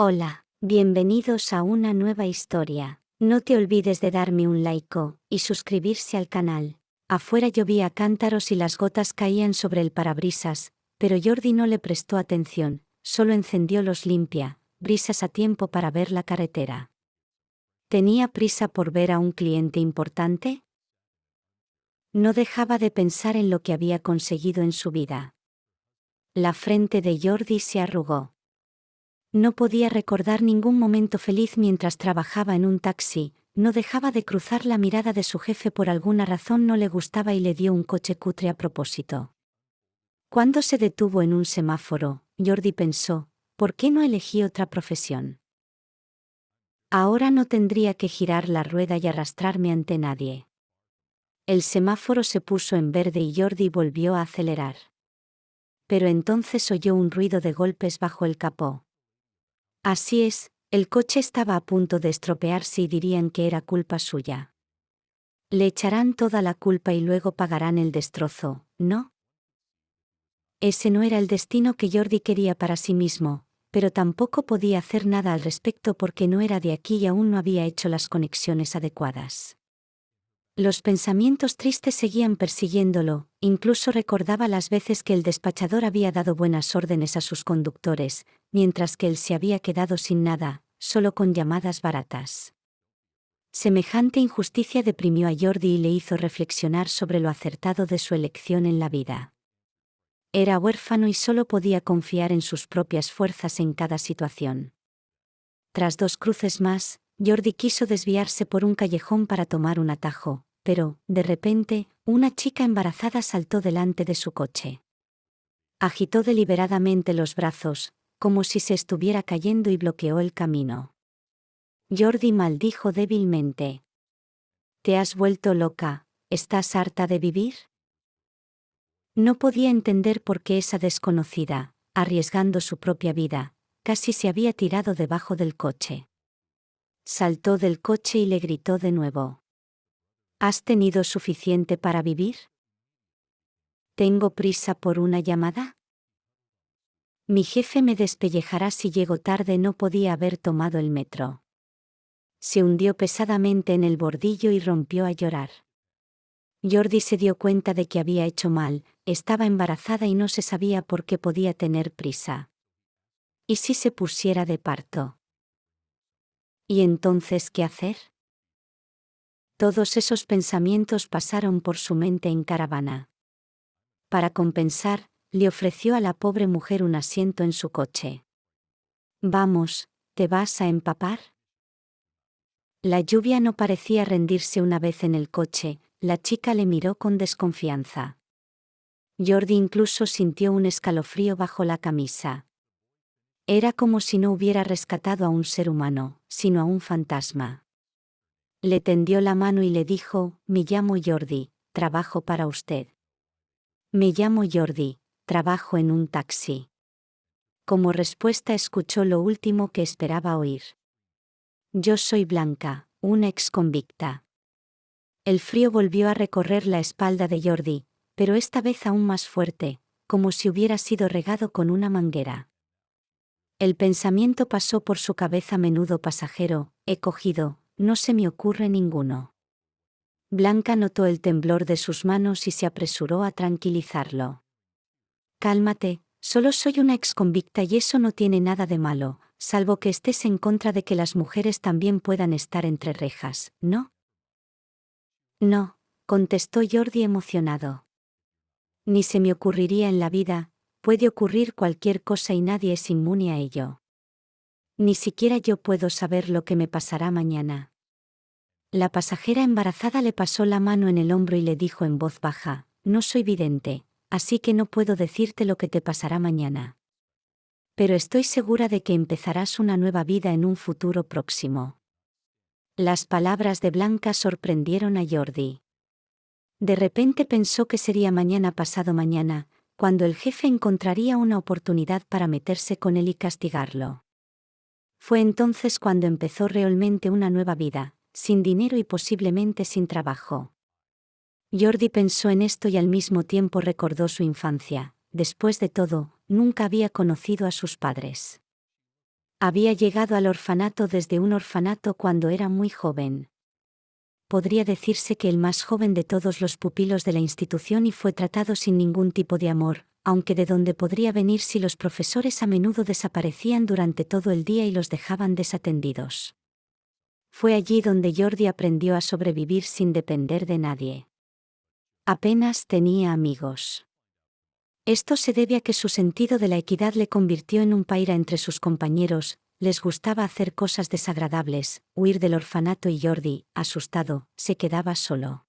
Hola, bienvenidos a una nueva historia. No te olvides de darme un like y suscribirse al canal. Afuera llovía cántaros y las gotas caían sobre el parabrisas, pero Jordi no le prestó atención, solo encendió los limpia, brisas a tiempo para ver la carretera. ¿Tenía prisa por ver a un cliente importante? No dejaba de pensar en lo que había conseguido en su vida. La frente de Jordi se arrugó. No podía recordar ningún momento feliz mientras trabajaba en un taxi, no dejaba de cruzar la mirada de su jefe por alguna razón no le gustaba y le dio un coche cutre a propósito. Cuando se detuvo en un semáforo, Jordi pensó, ¿por qué no elegí otra profesión? Ahora no tendría que girar la rueda y arrastrarme ante nadie. El semáforo se puso en verde y Jordi volvió a acelerar. Pero entonces oyó un ruido de golpes bajo el capó. Así es, el coche estaba a punto de estropearse y dirían que era culpa suya. Le echarán toda la culpa y luego pagarán el destrozo, ¿no? Ese no era el destino que Jordi quería para sí mismo, pero tampoco podía hacer nada al respecto porque no era de aquí y aún no había hecho las conexiones adecuadas. Los pensamientos tristes seguían persiguiéndolo, incluso recordaba las veces que el despachador había dado buenas órdenes a sus conductores, mientras que él se había quedado sin nada, solo con llamadas baratas. Semejante injusticia deprimió a Jordi y le hizo reflexionar sobre lo acertado de su elección en la vida. Era huérfano y solo podía confiar en sus propias fuerzas en cada situación. Tras dos cruces más, Jordi quiso desviarse por un callejón para tomar un atajo, pero, de repente, una chica embarazada saltó delante de su coche. Agitó deliberadamente los brazos, como si se estuviera cayendo y bloqueó el camino. Jordi maldijo débilmente. ¿Te has vuelto loca? ¿Estás harta de vivir? No podía entender por qué esa desconocida, arriesgando su propia vida, casi se había tirado debajo del coche. Saltó del coche y le gritó de nuevo. ¿Has tenido suficiente para vivir? ¿Tengo prisa por una llamada? Mi jefe me despellejará si llego tarde, no podía haber tomado el metro. Se hundió pesadamente en el bordillo y rompió a llorar. Jordi se dio cuenta de que había hecho mal, estaba embarazada y no se sabía por qué podía tener prisa. ¿Y si se pusiera de parto? ¿Y entonces qué hacer? Todos esos pensamientos pasaron por su mente en caravana. Para compensar, le ofreció a la pobre mujer un asiento en su coche. Vamos, ¿te vas a empapar? La lluvia no parecía rendirse una vez en el coche, la chica le miró con desconfianza. Jordi incluso sintió un escalofrío bajo la camisa. Era como si no hubiera rescatado a un ser humano, sino a un fantasma. Le tendió la mano y le dijo, me llamo Jordi, trabajo para usted. Me llamo Jordi, trabajo en un taxi. Como respuesta escuchó lo último que esperaba oír. Yo soy Blanca, una ex convicta. El frío volvió a recorrer la espalda de Jordi, pero esta vez aún más fuerte, como si hubiera sido regado con una manguera. El pensamiento pasó por su cabeza menudo pasajero, he cogido, no se me ocurre ninguno. Blanca notó el temblor de sus manos y se apresuró a tranquilizarlo. Cálmate, solo soy una exconvicta y eso no tiene nada de malo, salvo que estés en contra de que las mujeres también puedan estar entre rejas, ¿no? No, contestó Jordi emocionado. Ni se me ocurriría en la vida, puede ocurrir cualquier cosa y nadie es inmune a ello. Ni siquiera yo puedo saber lo que me pasará mañana. La pasajera embarazada le pasó la mano en el hombro y le dijo en voz baja, No soy vidente, así que no puedo decirte lo que te pasará mañana. Pero estoy segura de que empezarás una nueva vida en un futuro próximo. Las palabras de Blanca sorprendieron a Jordi. De repente pensó que sería mañana pasado mañana, cuando el jefe encontraría una oportunidad para meterse con él y castigarlo. Fue entonces cuando empezó realmente una nueva vida, sin dinero y posiblemente sin trabajo. Jordi pensó en esto y al mismo tiempo recordó su infancia. Después de todo, nunca había conocido a sus padres. Había llegado al orfanato desde un orfanato cuando era muy joven. Podría decirse que el más joven de todos los pupilos de la institución y fue tratado sin ningún tipo de amor, aunque de donde podría venir si los profesores a menudo desaparecían durante todo el día y los dejaban desatendidos. Fue allí donde Jordi aprendió a sobrevivir sin depender de nadie. Apenas tenía amigos. Esto se debe a que su sentido de la equidad le convirtió en un paira entre sus compañeros, les gustaba hacer cosas desagradables, huir del orfanato y Jordi, asustado, se quedaba solo.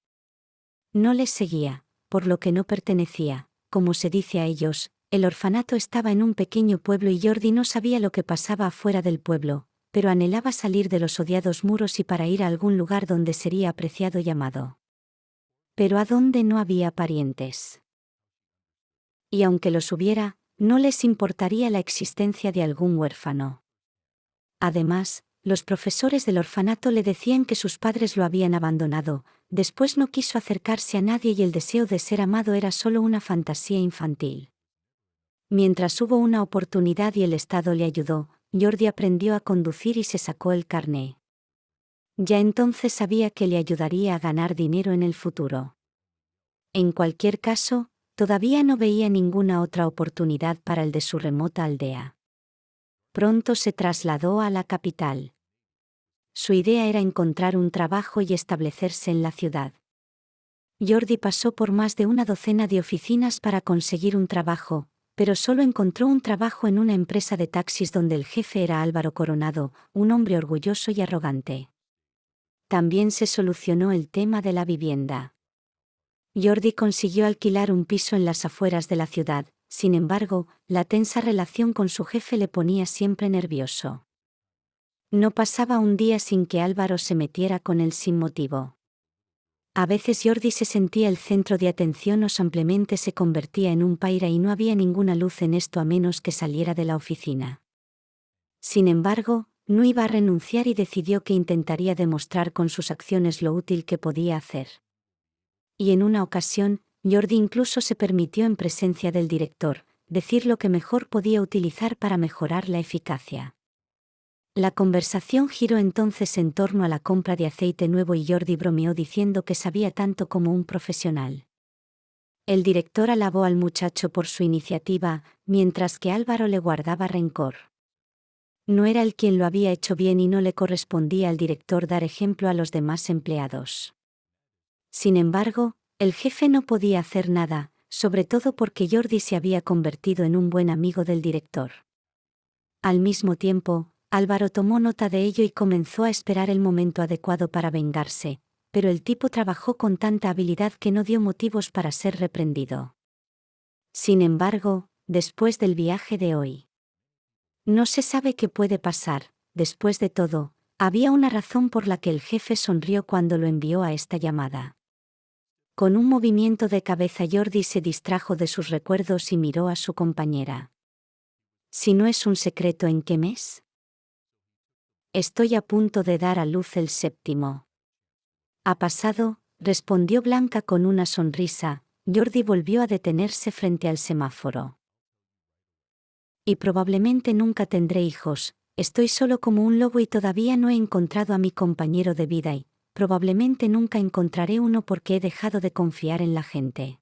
No les seguía, por lo que no pertenecía, como se dice a ellos, el orfanato estaba en un pequeño pueblo y Jordi no sabía lo que pasaba afuera del pueblo, pero anhelaba salir de los odiados muros y para ir a algún lugar donde sería apreciado y amado. Pero a dónde no había parientes. Y aunque los hubiera, no les importaría la existencia de algún huérfano. Además, los profesores del orfanato le decían que sus padres lo habían abandonado, después no quiso acercarse a nadie y el deseo de ser amado era solo una fantasía infantil. Mientras hubo una oportunidad y el Estado le ayudó, Jordi aprendió a conducir y se sacó el carné. Ya entonces sabía que le ayudaría a ganar dinero en el futuro. En cualquier caso, todavía no veía ninguna otra oportunidad para el de su remota aldea. Pronto se trasladó a la capital. Su idea era encontrar un trabajo y establecerse en la ciudad. Jordi pasó por más de una docena de oficinas para conseguir un trabajo, pero solo encontró un trabajo en una empresa de taxis donde el jefe era Álvaro Coronado, un hombre orgulloso y arrogante. También se solucionó el tema de la vivienda. Jordi consiguió alquilar un piso en las afueras de la ciudad, sin embargo, la tensa relación con su jefe le ponía siempre nervioso. No pasaba un día sin que Álvaro se metiera con él sin motivo. A veces Jordi se sentía el centro de atención o simplemente se convertía en un paira y no había ninguna luz en esto a menos que saliera de la oficina. Sin embargo, no iba a renunciar y decidió que intentaría demostrar con sus acciones lo útil que podía hacer. Y en una ocasión, Jordi incluso se permitió en presencia del director, decir lo que mejor podía utilizar para mejorar la eficacia. La conversación giró entonces en torno a la compra de aceite nuevo y Jordi bromeó diciendo que sabía tanto como un profesional. El director alabó al muchacho por su iniciativa, mientras que Álvaro le guardaba rencor. No era él quien lo había hecho bien y no le correspondía al director dar ejemplo a los demás empleados. Sin embargo, el jefe no podía hacer nada, sobre todo porque Jordi se había convertido en un buen amigo del director. Al mismo tiempo, Álvaro tomó nota de ello y comenzó a esperar el momento adecuado para vengarse, pero el tipo trabajó con tanta habilidad que no dio motivos para ser reprendido. Sin embargo, después del viaje de hoy. No se sabe qué puede pasar, después de todo, había una razón por la que el jefe sonrió cuando lo envió a esta llamada. Con un movimiento de cabeza Jordi se distrajo de sus recuerdos y miró a su compañera. Si no es un secreto en qué mes? Estoy a punto de dar a luz el séptimo. Ha pasado, respondió Blanca con una sonrisa, Jordi volvió a detenerse frente al semáforo. Y probablemente nunca tendré hijos, estoy solo como un lobo y todavía no he encontrado a mi compañero de vida y, probablemente nunca encontraré uno porque he dejado de confiar en la gente.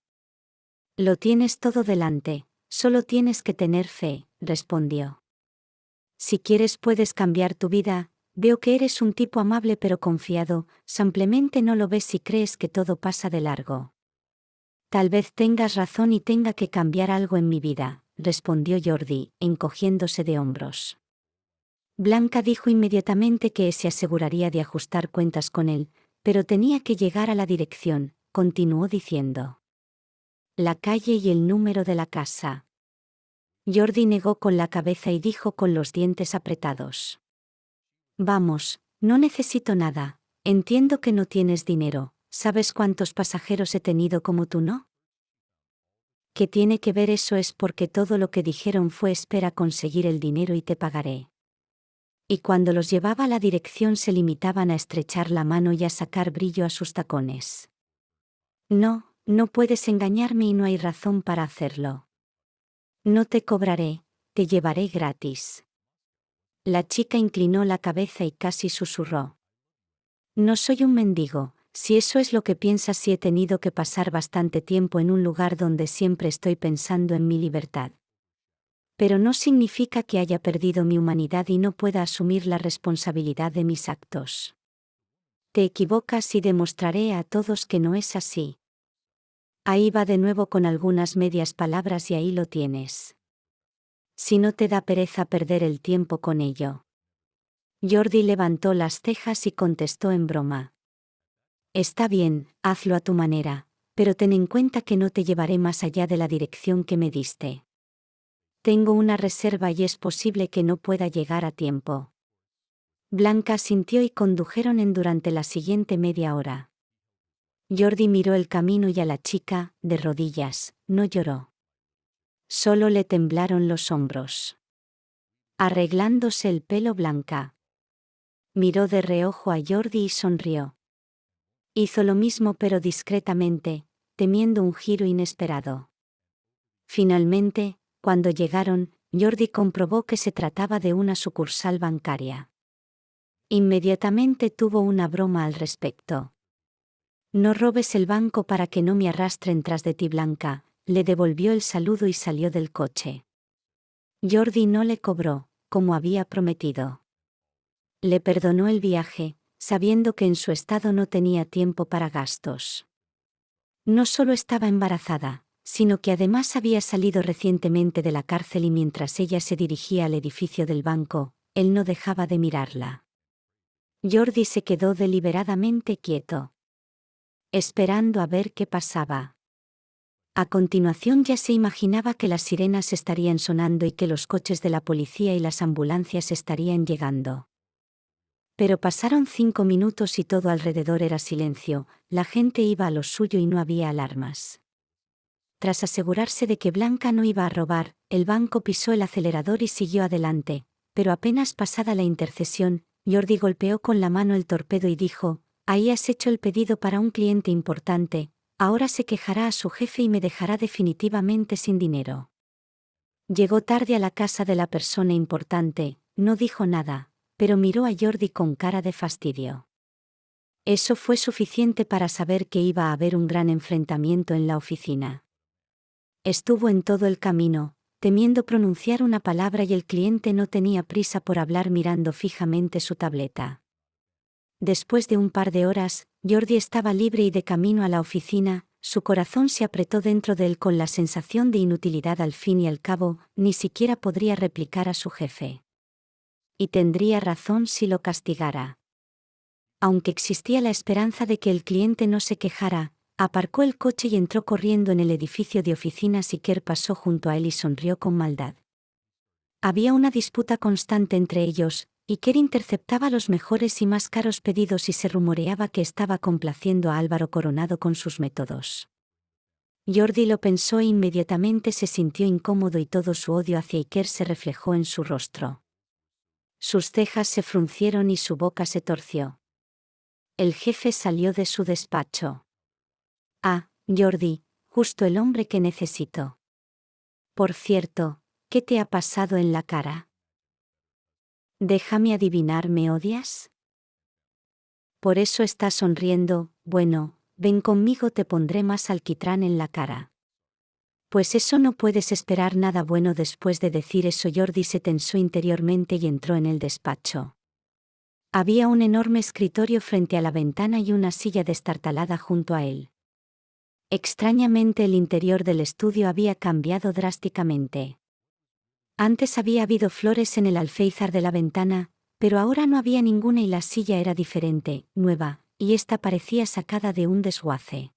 Lo tienes todo delante, solo tienes que tener fe, respondió. Si quieres puedes cambiar tu vida, veo que eres un tipo amable pero confiado, simplemente no lo ves si crees que todo pasa de largo. Tal vez tengas razón y tenga que cambiar algo en mi vida, respondió Jordi, encogiéndose de hombros. Blanca dijo inmediatamente que se aseguraría de ajustar cuentas con él, pero tenía que llegar a la dirección, continuó diciendo. La calle y el número de la casa. Jordi negó con la cabeza y dijo con los dientes apretados. Vamos, no necesito nada, entiendo que no tienes dinero, ¿sabes cuántos pasajeros he tenido como tú no? ¿Qué tiene que ver eso es porque todo lo que dijeron fue espera conseguir el dinero y te pagaré. Y cuando los llevaba a la dirección se limitaban a estrechar la mano y a sacar brillo a sus tacones. No, no puedes engañarme y no hay razón para hacerlo. No te cobraré, te llevaré gratis. La chica inclinó la cabeza y casi susurró. No soy un mendigo, si eso es lo que piensas si he tenido que pasar bastante tiempo en un lugar donde siempre estoy pensando en mi libertad. Pero no significa que haya perdido mi humanidad y no pueda asumir la responsabilidad de mis actos. Te equivocas y demostraré a todos que no es así. Ahí va de nuevo con algunas medias palabras y ahí lo tienes. Si no te da pereza perder el tiempo con ello. Jordi levantó las cejas y contestó en broma. Está bien, hazlo a tu manera, pero ten en cuenta que no te llevaré más allá de la dirección que me diste. Tengo una reserva y es posible que no pueda llegar a tiempo. Blanca sintió y condujeron en durante la siguiente media hora. Jordi miró el camino y a la chica, de rodillas, no lloró. Solo le temblaron los hombros. Arreglándose el pelo blanca. Miró de reojo a Jordi y sonrió. Hizo lo mismo pero discretamente, temiendo un giro inesperado. Finalmente, cuando llegaron, Jordi comprobó que se trataba de una sucursal bancaria. Inmediatamente tuvo una broma al respecto. No robes el banco para que no me arrastren tras de ti, Blanca, le devolvió el saludo y salió del coche. Jordi no le cobró, como había prometido. Le perdonó el viaje, sabiendo que en su estado no tenía tiempo para gastos. No solo estaba embarazada, sino que además había salido recientemente de la cárcel y mientras ella se dirigía al edificio del banco, él no dejaba de mirarla. Jordi se quedó deliberadamente quieto. Esperando a ver qué pasaba. A continuación ya se imaginaba que las sirenas estarían sonando y que los coches de la policía y las ambulancias estarían llegando. Pero pasaron cinco minutos y todo alrededor era silencio, la gente iba a lo suyo y no había alarmas. Tras asegurarse de que Blanca no iba a robar, el banco pisó el acelerador y siguió adelante, pero apenas pasada la intercesión, Jordi golpeó con la mano el torpedo y dijo, Ahí has hecho el pedido para un cliente importante, ahora se quejará a su jefe y me dejará definitivamente sin dinero. Llegó tarde a la casa de la persona importante, no dijo nada, pero miró a Jordi con cara de fastidio. Eso fue suficiente para saber que iba a haber un gran enfrentamiento en la oficina. Estuvo en todo el camino, temiendo pronunciar una palabra y el cliente no tenía prisa por hablar mirando fijamente su tableta. Después de un par de horas, Jordi estaba libre y de camino a la oficina, su corazón se apretó dentro de él con la sensación de inutilidad al fin y al cabo, ni siquiera podría replicar a su jefe y tendría razón si lo castigara. Aunque existía la esperanza de que el cliente no se quejara, aparcó el coche y entró corriendo en el edificio de oficinas y pasó junto a él y sonrió con maldad. Había una disputa constante entre ellos, y interceptaba los mejores y más caros pedidos y se rumoreaba que estaba complaciendo a Álvaro Coronado con sus métodos. Jordi lo pensó e inmediatamente se sintió incómodo y todo su odio hacia Iker se reflejó en su rostro. Sus cejas se fruncieron y su boca se torció. El jefe salió de su despacho. Ah, Jordi, justo el hombre que necesito. Por cierto, ¿qué te ha pasado en la cara? Déjame adivinar, ¿me odias? Por eso estás sonriendo, bueno, ven conmigo te pondré más alquitrán en la cara. Pues eso no puedes esperar nada bueno después de decir eso. Jordi se tensó interiormente y entró en el despacho. Había un enorme escritorio frente a la ventana y una silla destartalada junto a él. Extrañamente el interior del estudio había cambiado drásticamente. Antes había habido flores en el alféizar de la ventana, pero ahora no había ninguna y la silla era diferente, nueva, y esta parecía sacada de un desguace.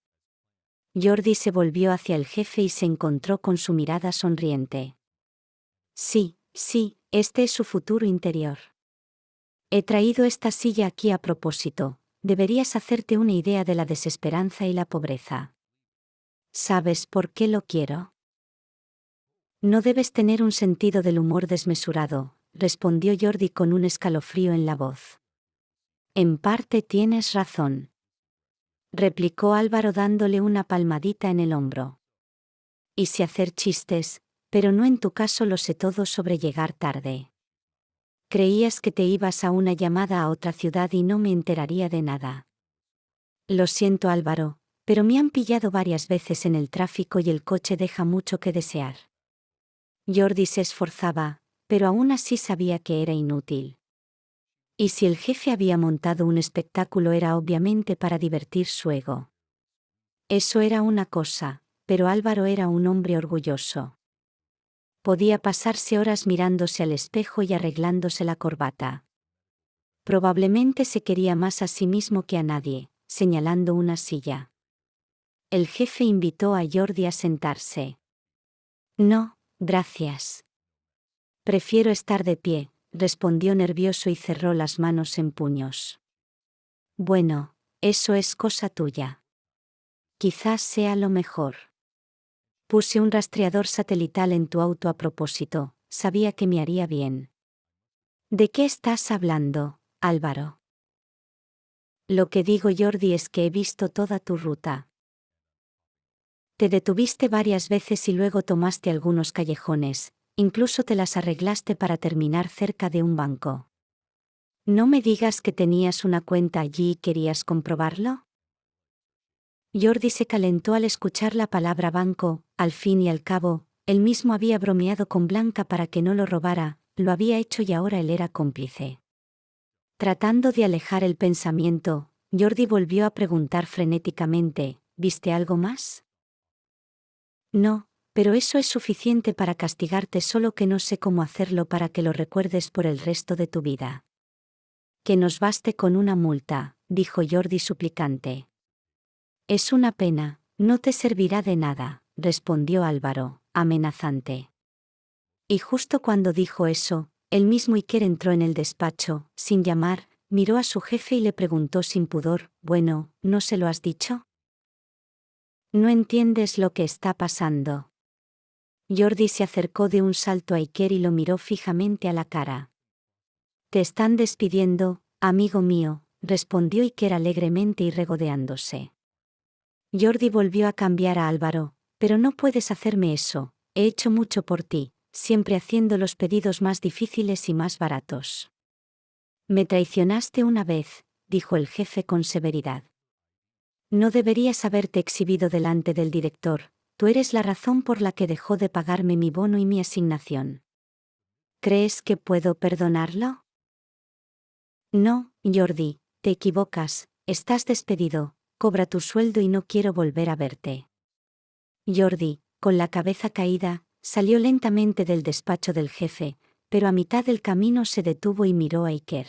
Jordi se volvió hacia el jefe y se encontró con su mirada sonriente. Sí, sí, este es su futuro interior. He traído esta silla aquí a propósito, deberías hacerte una idea de la desesperanza y la pobreza. ¿Sabes por qué lo quiero? No debes tener un sentido del humor desmesurado, respondió Jordi con un escalofrío en la voz. En parte tienes razón replicó Álvaro dándole una palmadita en el hombro. Y si hacer chistes, pero no en tu caso lo sé todo sobre llegar tarde. Creías que te ibas a una llamada a otra ciudad y no me enteraría de nada. Lo siento Álvaro, pero me han pillado varias veces en el tráfico y el coche deja mucho que desear. Jordi se esforzaba, pero aún así sabía que era inútil. Y si el jefe había montado un espectáculo era obviamente para divertir su ego. Eso era una cosa, pero Álvaro era un hombre orgulloso. Podía pasarse horas mirándose al espejo y arreglándose la corbata. Probablemente se quería más a sí mismo que a nadie, señalando una silla. El jefe invitó a Jordi a sentarse. No, gracias. Prefiero estar de pie, respondió nervioso y cerró las manos en puños. Bueno, eso es cosa tuya. Quizás sea lo mejor. Puse un rastreador satelital en tu auto a propósito, sabía que me haría bien. ¿De qué estás hablando, Álvaro? Lo que digo Jordi es que he visto toda tu ruta. Te detuviste varias veces y luego tomaste algunos callejones, incluso te las arreglaste para terminar cerca de un banco. ¿No me digas que tenías una cuenta allí y querías comprobarlo? Jordi se calentó al escuchar la palabra banco, al fin y al cabo, él mismo había bromeado con Blanca para que no lo robara, lo había hecho y ahora él era cómplice. Tratando de alejar el pensamiento, Jordi volvió a preguntar frenéticamente, ¿viste algo más? No, pero eso es suficiente para castigarte solo que no sé cómo hacerlo para que lo recuerdes por el resto de tu vida. Que nos baste con una multa, dijo Jordi suplicante. Es una pena, no te servirá de nada, respondió Álvaro, amenazante. Y justo cuando dijo eso, el mismo Iker entró en el despacho, sin llamar, miró a su jefe y le preguntó sin pudor, bueno, ¿no se lo has dicho? No entiendes lo que está pasando. Jordi se acercó de un salto a Iker y lo miró fijamente a la cara. Te están despidiendo, amigo mío, respondió Iker alegremente y regodeándose. Jordi volvió a cambiar a Álvaro, pero no puedes hacerme eso, he hecho mucho por ti, siempre haciendo los pedidos más difíciles y más baratos. Me traicionaste una vez, dijo el jefe con severidad. No deberías haberte exhibido delante del director, tú eres la razón por la que dejó de pagarme mi bono y mi asignación. ¿Crees que puedo perdonarlo? No, Jordi, te equivocas, estás despedido, cobra tu sueldo y no quiero volver a verte. Jordi, con la cabeza caída, salió lentamente del despacho del jefe, pero a mitad del camino se detuvo y miró a Iker.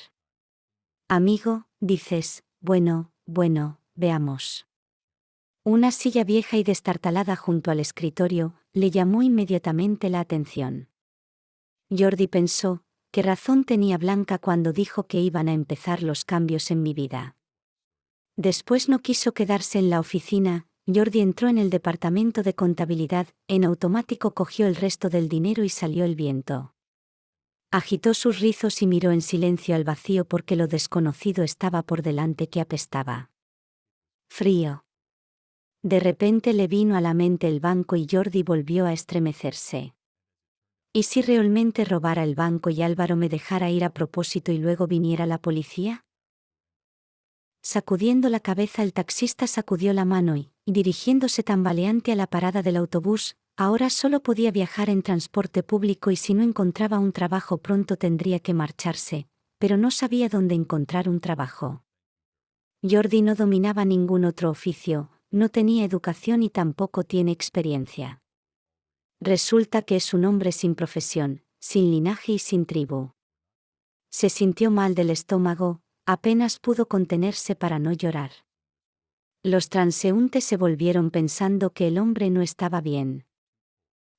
Amigo, dices, bueno, bueno, veamos. Una silla vieja y destartalada junto al escritorio le llamó inmediatamente la atención. Jordi pensó, qué razón tenía Blanca cuando dijo que iban a empezar los cambios en mi vida. Después no quiso quedarse en la oficina, Jordi entró en el departamento de contabilidad, en automático cogió el resto del dinero y salió el viento. Agitó sus rizos y miró en silencio al vacío porque lo desconocido estaba por delante que apestaba. Frío. De repente le vino a la mente el banco y Jordi volvió a estremecerse. ¿Y si realmente robara el banco y Álvaro me dejara ir a propósito y luego viniera la policía? Sacudiendo la cabeza el taxista sacudió la mano y, dirigiéndose tambaleante a la parada del autobús, ahora solo podía viajar en transporte público y si no encontraba un trabajo pronto tendría que marcharse, pero no sabía dónde encontrar un trabajo. Jordi no dominaba ningún otro oficio, no tenía educación y tampoco tiene experiencia. Resulta que es un hombre sin profesión, sin linaje y sin tribu. Se sintió mal del estómago, apenas pudo contenerse para no llorar. Los transeúntes se volvieron pensando que el hombre no estaba bien.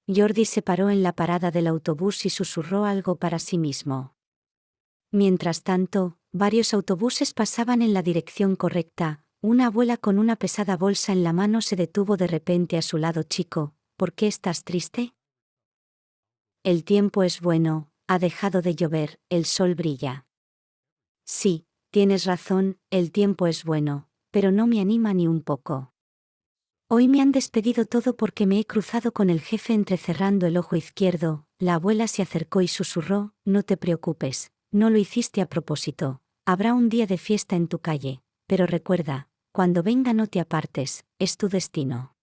Jordi se paró en la parada del autobús y susurró algo para sí mismo. Mientras tanto, varios autobuses pasaban en la dirección correcta, una abuela con una pesada bolsa en la mano se detuvo de repente a su lado chico, ¿por qué estás triste? El tiempo es bueno, ha dejado de llover, el sol brilla. Sí, Tienes razón, el tiempo es bueno, pero no me anima ni un poco. Hoy me han despedido todo porque me he cruzado con el jefe entrecerrando el ojo izquierdo, la abuela se acercó y susurró, no te preocupes, no lo hiciste a propósito, habrá un día de fiesta en tu calle, pero recuerda, cuando venga no te apartes, es tu destino.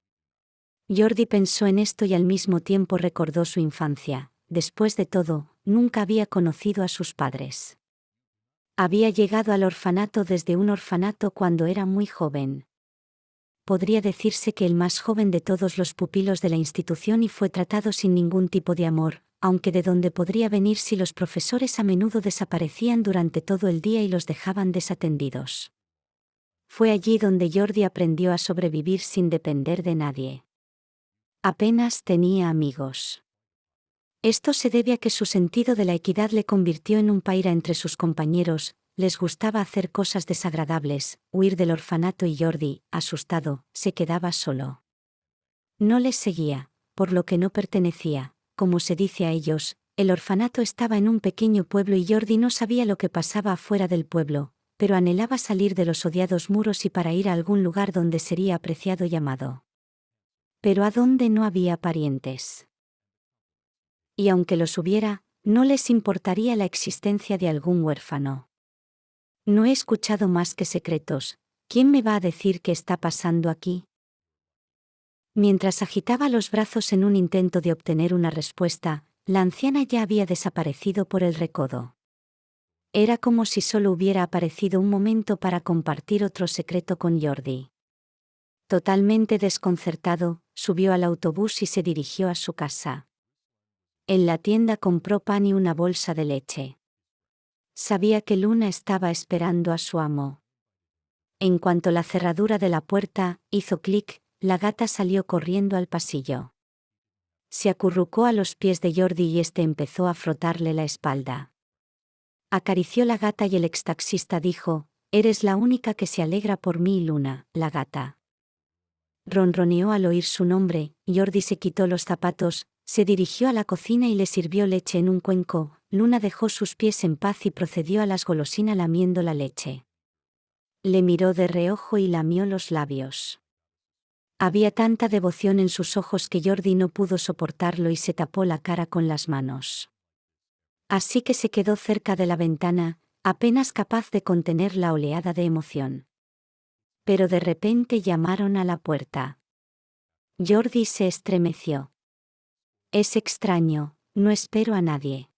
Jordi pensó en esto y al mismo tiempo recordó su infancia, después de todo, nunca había conocido a sus padres. Había llegado al orfanato desde un orfanato cuando era muy joven. Podría decirse que el más joven de todos los pupilos de la institución y fue tratado sin ningún tipo de amor, aunque de donde podría venir si los profesores a menudo desaparecían durante todo el día y los dejaban desatendidos. Fue allí donde Jordi aprendió a sobrevivir sin depender de nadie. Apenas tenía amigos. Esto se debe a que su sentido de la equidad le convirtió en un paira entre sus compañeros, les gustaba hacer cosas desagradables, huir del orfanato y Jordi, asustado, se quedaba solo. No les seguía, por lo que no pertenecía, como se dice a ellos, el orfanato estaba en un pequeño pueblo y Jordi no sabía lo que pasaba afuera del pueblo, pero anhelaba salir de los odiados muros y para ir a algún lugar donde sería apreciado y amado. Pero a dónde no había parientes y aunque los hubiera, no les importaría la existencia de algún huérfano. No he escuchado más que secretos, ¿quién me va a decir qué está pasando aquí? Mientras agitaba los brazos en un intento de obtener una respuesta, la anciana ya había desaparecido por el recodo. Era como si solo hubiera aparecido un momento para compartir otro secreto con Jordi. Totalmente desconcertado, subió al autobús y se dirigió a su casa. En la tienda compró pan y una bolsa de leche. Sabía que Luna estaba esperando a su amo. En cuanto la cerradura de la puerta hizo clic, la gata salió corriendo al pasillo. Se acurrucó a los pies de Jordi y éste empezó a frotarle la espalda. Acarició la gata y el extaxista dijo, Eres la única que se alegra por mí, Luna, la gata. Ronroneó al oír su nombre, Jordi se quitó los zapatos, se dirigió a la cocina y le sirvió leche en un cuenco, Luna dejó sus pies en paz y procedió a las golosinas lamiendo la leche. Le miró de reojo y lamió los labios. Había tanta devoción en sus ojos que Jordi no pudo soportarlo y se tapó la cara con las manos. Así que se quedó cerca de la ventana, apenas capaz de contener la oleada de emoción. Pero de repente llamaron a la puerta. Jordi se estremeció. Es extraño, no espero a nadie.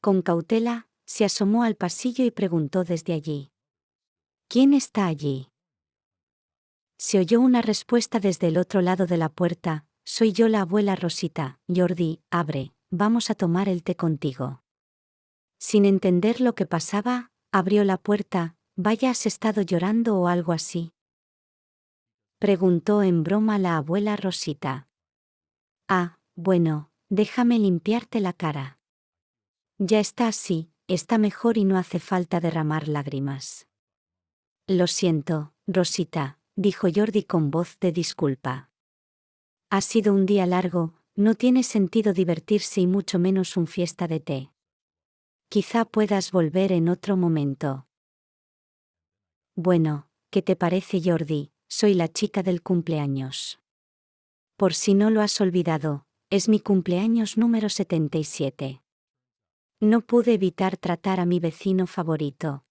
Con cautela, se asomó al pasillo y preguntó desde allí. ¿Quién está allí? Se oyó una respuesta desde el otro lado de la puerta, soy yo la abuela Rosita, Jordi, abre, vamos a tomar el té contigo. Sin entender lo que pasaba, abrió la puerta, vaya has estado llorando o algo así. Preguntó en broma la abuela Rosita. Ah, bueno, déjame limpiarte la cara. Ya está así, está mejor y no hace falta derramar lágrimas. Lo siento, Rosita, dijo Jordi con voz de disculpa. Ha sido un día largo, no tiene sentido divertirse y mucho menos un fiesta de té. Quizá puedas volver en otro momento. Bueno, ¿qué te parece Jordi? Soy la chica del cumpleaños. Por si no lo has olvidado, es mi cumpleaños número 77. No pude evitar tratar a mi vecino favorito.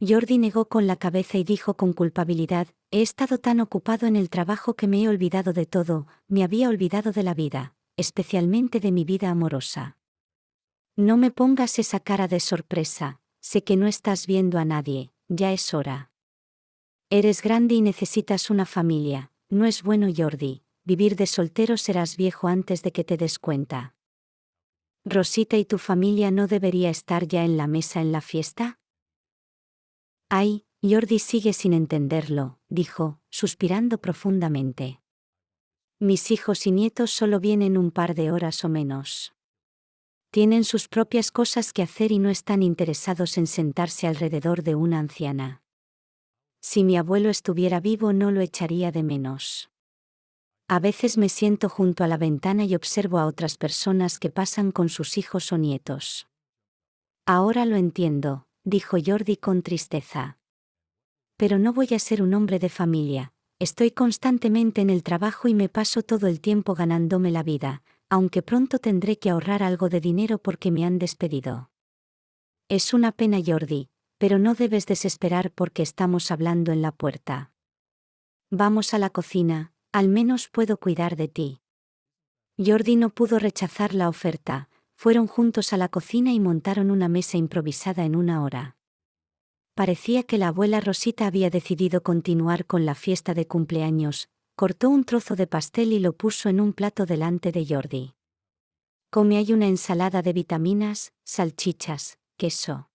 Jordi negó con la cabeza y dijo con culpabilidad, he estado tan ocupado en el trabajo que me he olvidado de todo, me había olvidado de la vida, especialmente de mi vida amorosa. No me pongas esa cara de sorpresa, sé que no estás viendo a nadie, ya es hora. Eres grande y necesitas una familia, no es bueno Jordi, vivir de soltero serás viejo antes de que te des cuenta. Rosita y tu familia no debería estar ya en la mesa en la fiesta? Ay, Jordi sigue sin entenderlo, dijo, suspirando profundamente. Mis hijos y nietos solo vienen un par de horas o menos. Tienen sus propias cosas que hacer y no están interesados en sentarse alrededor de una anciana. Si mi abuelo estuviera vivo no lo echaría de menos. A veces me siento junto a la ventana y observo a otras personas que pasan con sus hijos o nietos. Ahora lo entiendo, dijo Jordi con tristeza. Pero no voy a ser un hombre de familia, estoy constantemente en el trabajo y me paso todo el tiempo ganándome la vida, aunque pronto tendré que ahorrar algo de dinero porque me han despedido. Es una pena, Jordi, pero no debes desesperar porque estamos hablando en la puerta. Vamos a la cocina, al menos puedo cuidar de ti. Jordi no pudo rechazar la oferta, fueron juntos a la cocina y montaron una mesa improvisada en una hora. Parecía que la abuela Rosita había decidido continuar con la fiesta de cumpleaños, cortó un trozo de pastel y lo puso en un plato delante de Jordi. Come hay una ensalada de vitaminas, salchichas, queso.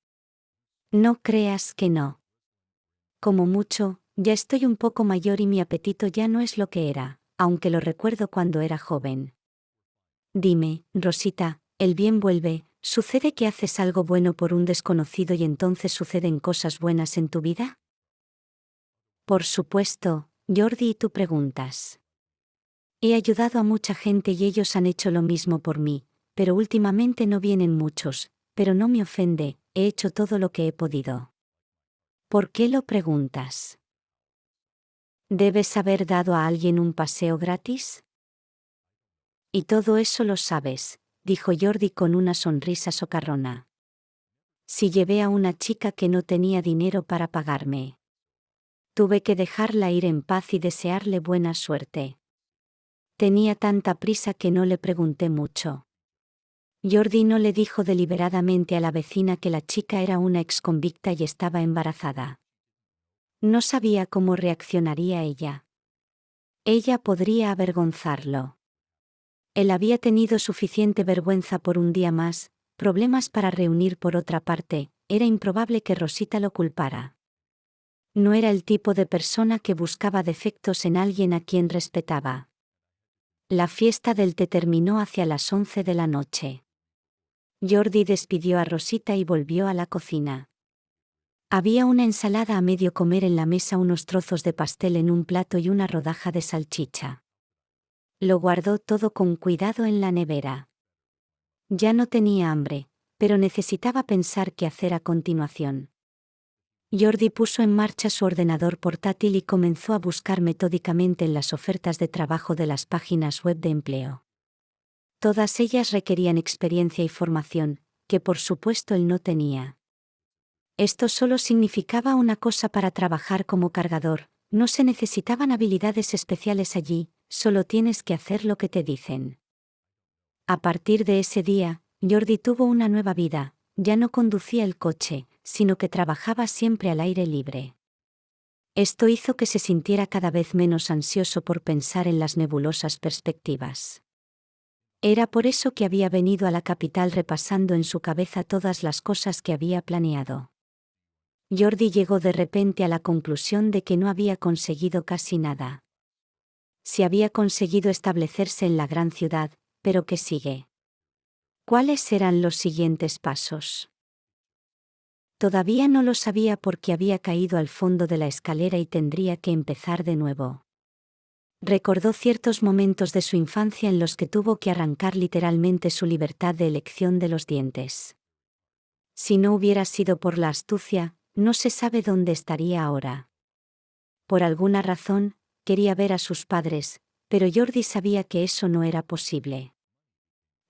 No creas que no. Como mucho, ya estoy un poco mayor y mi apetito ya no es lo que era, aunque lo recuerdo cuando era joven. Dime, Rosita, el bien vuelve, ¿sucede que haces algo bueno por un desconocido y entonces suceden cosas buenas en tu vida? Por supuesto, Jordi, y tú preguntas. He ayudado a mucha gente y ellos han hecho lo mismo por mí, pero últimamente no vienen muchos, pero no me ofende, he hecho todo lo que he podido. ¿Por qué lo preguntas? ¿Debes haber dado a alguien un paseo gratis? Y todo eso lo sabes, dijo Jordi con una sonrisa socarrona. Si llevé a una chica que no tenía dinero para pagarme. Tuve que dejarla ir en paz y desearle buena suerte. Tenía tanta prisa que no le pregunté mucho. Jordi no le dijo deliberadamente a la vecina que la chica era una exconvicta y estaba embarazada. No sabía cómo reaccionaría ella. Ella podría avergonzarlo. Él había tenido suficiente vergüenza por un día más, problemas para reunir por otra parte, era improbable que Rosita lo culpara. No era el tipo de persona que buscaba defectos en alguien a quien respetaba. La fiesta del té terminó hacia las once de la noche. Jordi despidió a Rosita y volvió a la cocina. Había una ensalada a medio comer en la mesa, unos trozos de pastel en un plato y una rodaja de salchicha. Lo guardó todo con cuidado en la nevera. Ya no tenía hambre, pero necesitaba pensar qué hacer a continuación. Jordi puso en marcha su ordenador portátil y comenzó a buscar metódicamente en las ofertas de trabajo de las páginas web de empleo. Todas ellas requerían experiencia y formación, que por supuesto él no tenía. Esto solo significaba una cosa para trabajar como cargador, no se necesitaban habilidades especiales allí, solo tienes que hacer lo que te dicen. A partir de ese día, Jordi tuvo una nueva vida, ya no conducía el coche, sino que trabajaba siempre al aire libre. Esto hizo que se sintiera cada vez menos ansioso por pensar en las nebulosas perspectivas. Era por eso que había venido a la capital repasando en su cabeza todas las cosas que había planeado. Jordi llegó de repente a la conclusión de que no había conseguido casi nada si había conseguido establecerse en la gran ciudad, pero que sigue. ¿Cuáles serán los siguientes pasos? Todavía no lo sabía porque había caído al fondo de la escalera y tendría que empezar de nuevo. Recordó ciertos momentos de su infancia en los que tuvo que arrancar literalmente su libertad de elección de los dientes. Si no hubiera sido por la astucia, no se sabe dónde estaría ahora. Por alguna razón, quería ver a sus padres, pero Jordi sabía que eso no era posible.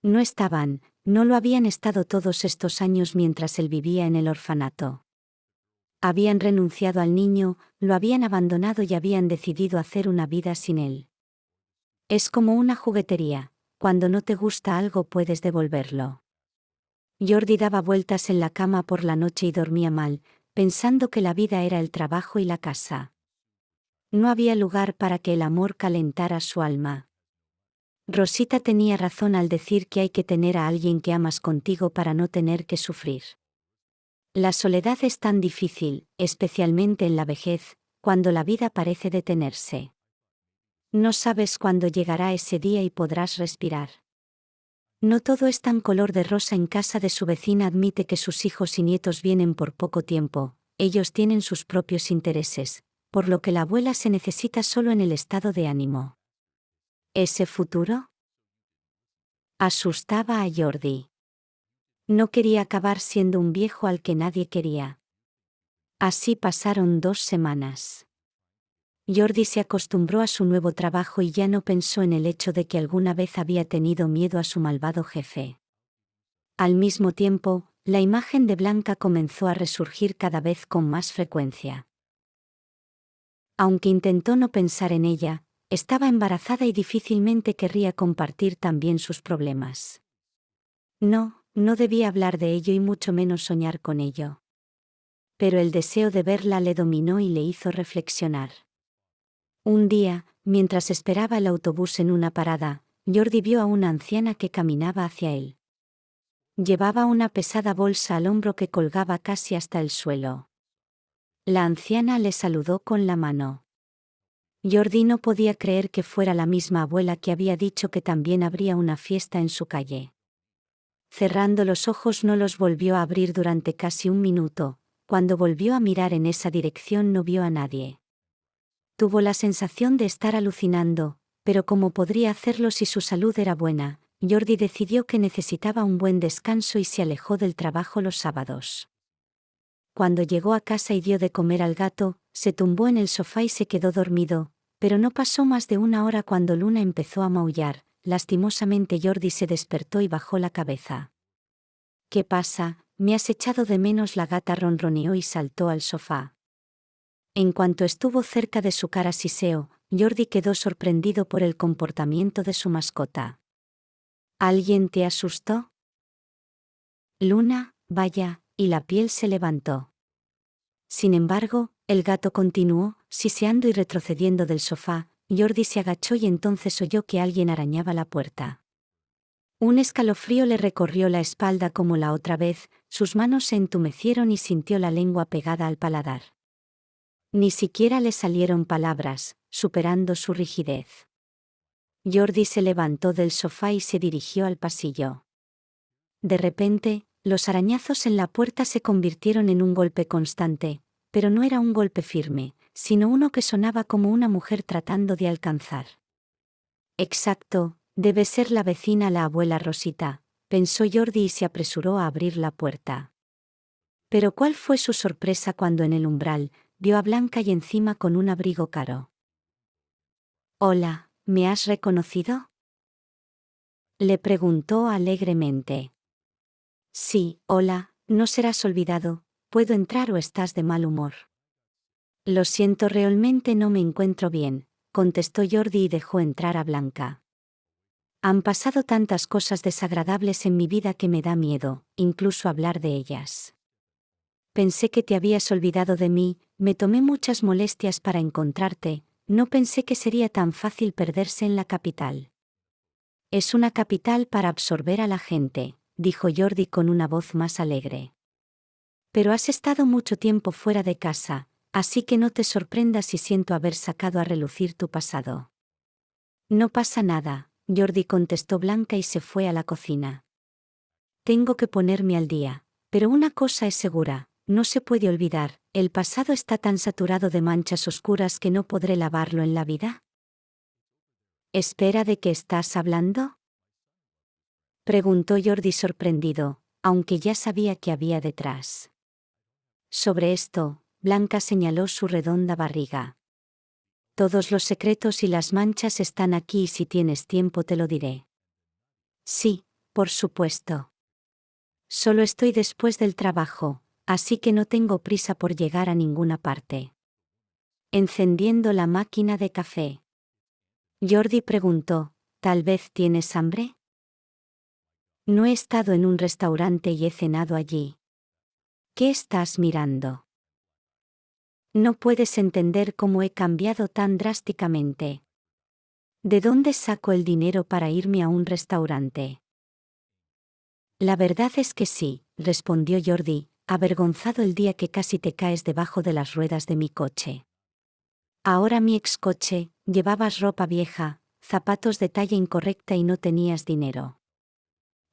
No estaban, no lo habían estado todos estos años mientras él vivía en el orfanato. Habían renunciado al niño, lo habían abandonado y habían decidido hacer una vida sin él. Es como una juguetería, cuando no te gusta algo puedes devolverlo. Jordi daba vueltas en la cama por la noche y dormía mal, pensando que la vida era el trabajo y la casa. No había lugar para que el amor calentara su alma. Rosita tenía razón al decir que hay que tener a alguien que amas contigo para no tener que sufrir. La soledad es tan difícil, especialmente en la vejez, cuando la vida parece detenerse. No sabes cuándo llegará ese día y podrás respirar. No todo es tan color de rosa en casa de su vecina admite que sus hijos y nietos vienen por poco tiempo, ellos tienen sus propios intereses, por lo que la abuela se necesita solo en el estado de ánimo. ¿Ese futuro? Asustaba a Jordi. No quería acabar siendo un viejo al que nadie quería. Así pasaron dos semanas. Jordi se acostumbró a su nuevo trabajo y ya no pensó en el hecho de que alguna vez había tenido miedo a su malvado jefe. Al mismo tiempo, la imagen de Blanca comenzó a resurgir cada vez con más frecuencia. Aunque intentó no pensar en ella, estaba embarazada y difícilmente querría compartir también sus problemas. No, no debía hablar de ello y mucho menos soñar con ello. Pero el deseo de verla le dominó y le hizo reflexionar. Un día, mientras esperaba el autobús en una parada, Jordi vio a una anciana que caminaba hacia él. Llevaba una pesada bolsa al hombro que colgaba casi hasta el suelo. La anciana le saludó con la mano. Jordi no podía creer que fuera la misma abuela que había dicho que también habría una fiesta en su calle. Cerrando los ojos no los volvió a abrir durante casi un minuto, cuando volvió a mirar en esa dirección no vio a nadie. Tuvo la sensación de estar alucinando, pero como podría hacerlo si su salud era buena, Jordi decidió que necesitaba un buen descanso y se alejó del trabajo los sábados. Cuando llegó a casa y dio de comer al gato, se tumbó en el sofá y se quedó dormido, pero no pasó más de una hora cuando Luna empezó a maullar, lastimosamente Jordi se despertó y bajó la cabeza. ¿Qué pasa? Me has echado de menos la gata ronroneó y saltó al sofá. En cuanto estuvo cerca de su cara Siseo, Jordi quedó sorprendido por el comportamiento de su mascota. ¿Alguien te asustó? Luna, vaya, y la piel se levantó. Sin embargo, el gato continuó, siseando y retrocediendo del sofá, Jordi se agachó y entonces oyó que alguien arañaba la puerta. Un escalofrío le recorrió la espalda como la otra vez, sus manos se entumecieron y sintió la lengua pegada al paladar. Ni siquiera le salieron palabras, superando su rigidez. Jordi se levantó del sofá y se dirigió al pasillo. De repente, los arañazos en la puerta se convirtieron en un golpe constante, pero no era un golpe firme, sino uno que sonaba como una mujer tratando de alcanzar. Exacto, debe ser la vecina la abuela Rosita, pensó Jordi y se apresuró a abrir la puerta. Pero cuál fue su sorpresa cuando en el umbral vio a Blanca y encima con un abrigo caro. Hola, ¿me has reconocido? Le preguntó alegremente. Sí, hola, no serás olvidado, ¿puedo entrar o estás de mal humor? Lo siento, realmente no me encuentro bien, contestó Jordi y dejó entrar a Blanca. Han pasado tantas cosas desagradables en mi vida que me da miedo, incluso hablar de ellas. Pensé que te habías olvidado de mí, me tomé muchas molestias para encontrarte, no pensé que sería tan fácil perderse en la capital. Es una capital para absorber a la gente, dijo Jordi con una voz más alegre. Pero has estado mucho tiempo fuera de casa, así que no te sorprendas si siento haber sacado a relucir tu pasado. No pasa nada, Jordi contestó Blanca y se fue a la cocina. Tengo que ponerme al día, pero una cosa es segura, no se puede olvidar, el pasado está tan saturado de manchas oscuras que no podré lavarlo en la vida. ¿Espera de qué estás hablando? Preguntó Jordi sorprendido, aunque ya sabía que había detrás. Sobre esto, Blanca señaló su redonda barriga. Todos los secretos y las manchas están aquí y si tienes tiempo te lo diré. Sí, por supuesto. Solo estoy después del trabajo, así que no tengo prisa por llegar a ninguna parte. Encendiendo la máquina de café. Jordi preguntó, ¿tal vez tienes hambre? No he estado en un restaurante y he cenado allí. ¿Qué estás mirando? No puedes entender cómo he cambiado tan drásticamente. ¿De dónde saco el dinero para irme a un restaurante? La verdad es que sí, respondió Jordi, avergonzado el día que casi te caes debajo de las ruedas de mi coche. Ahora mi ex coche, llevabas ropa vieja, zapatos de talla incorrecta y no tenías dinero.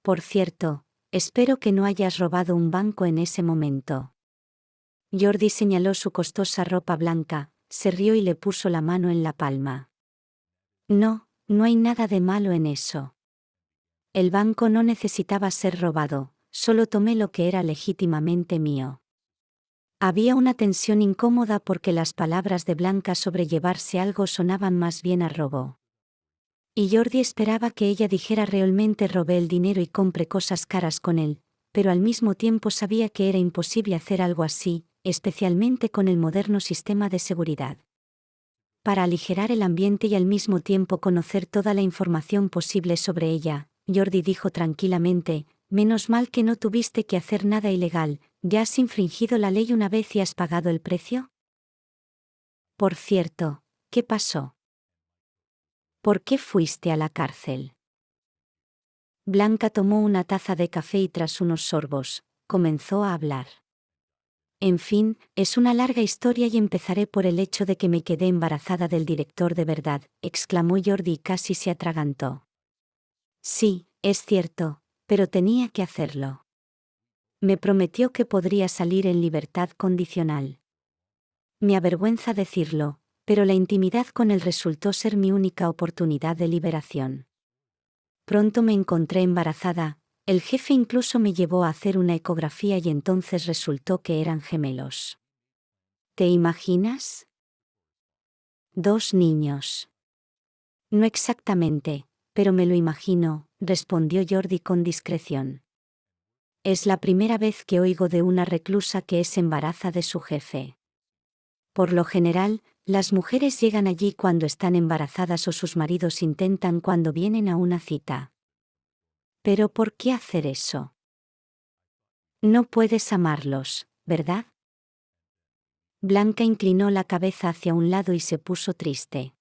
Por cierto, espero que no hayas robado un banco en ese momento. Jordi señaló su costosa ropa blanca, se rió y le puso la mano en la palma. No, no hay nada de malo en eso. El banco no necesitaba ser robado, solo tomé lo que era legítimamente mío. Había una tensión incómoda porque las palabras de Blanca sobre llevarse algo sonaban más bien a robo. Y Jordi esperaba que ella dijera realmente robé el dinero y compre cosas caras con él, pero al mismo tiempo sabía que era imposible hacer algo así, especialmente con el moderno sistema de seguridad. Para aligerar el ambiente y al mismo tiempo conocer toda la información posible sobre ella, Jordi dijo tranquilamente, menos mal que no tuviste que hacer nada ilegal, ¿ya has infringido la ley una vez y has pagado el precio? Por cierto, ¿qué pasó? ¿Por qué fuiste a la cárcel? Blanca tomó una taza de café y tras unos sorbos, comenzó a hablar. En fin, es una larga historia y empezaré por el hecho de que me quedé embarazada del director de verdad, exclamó Jordi y casi se atragantó. Sí, es cierto, pero tenía que hacerlo. Me prometió que podría salir en libertad condicional. Me avergüenza decirlo, pero la intimidad con él resultó ser mi única oportunidad de liberación. Pronto me encontré embarazada, el jefe incluso me llevó a hacer una ecografía y entonces resultó que eran gemelos. ¿Te imaginas? Dos niños. No exactamente, pero me lo imagino, respondió Jordi con discreción. Es la primera vez que oigo de una reclusa que es embaraza de su jefe. Por lo general, las mujeres llegan allí cuando están embarazadas o sus maridos intentan cuando vienen a una cita. Pero ¿por qué hacer eso? No puedes amarlos, ¿verdad? Blanca inclinó la cabeza hacia un lado y se puso triste.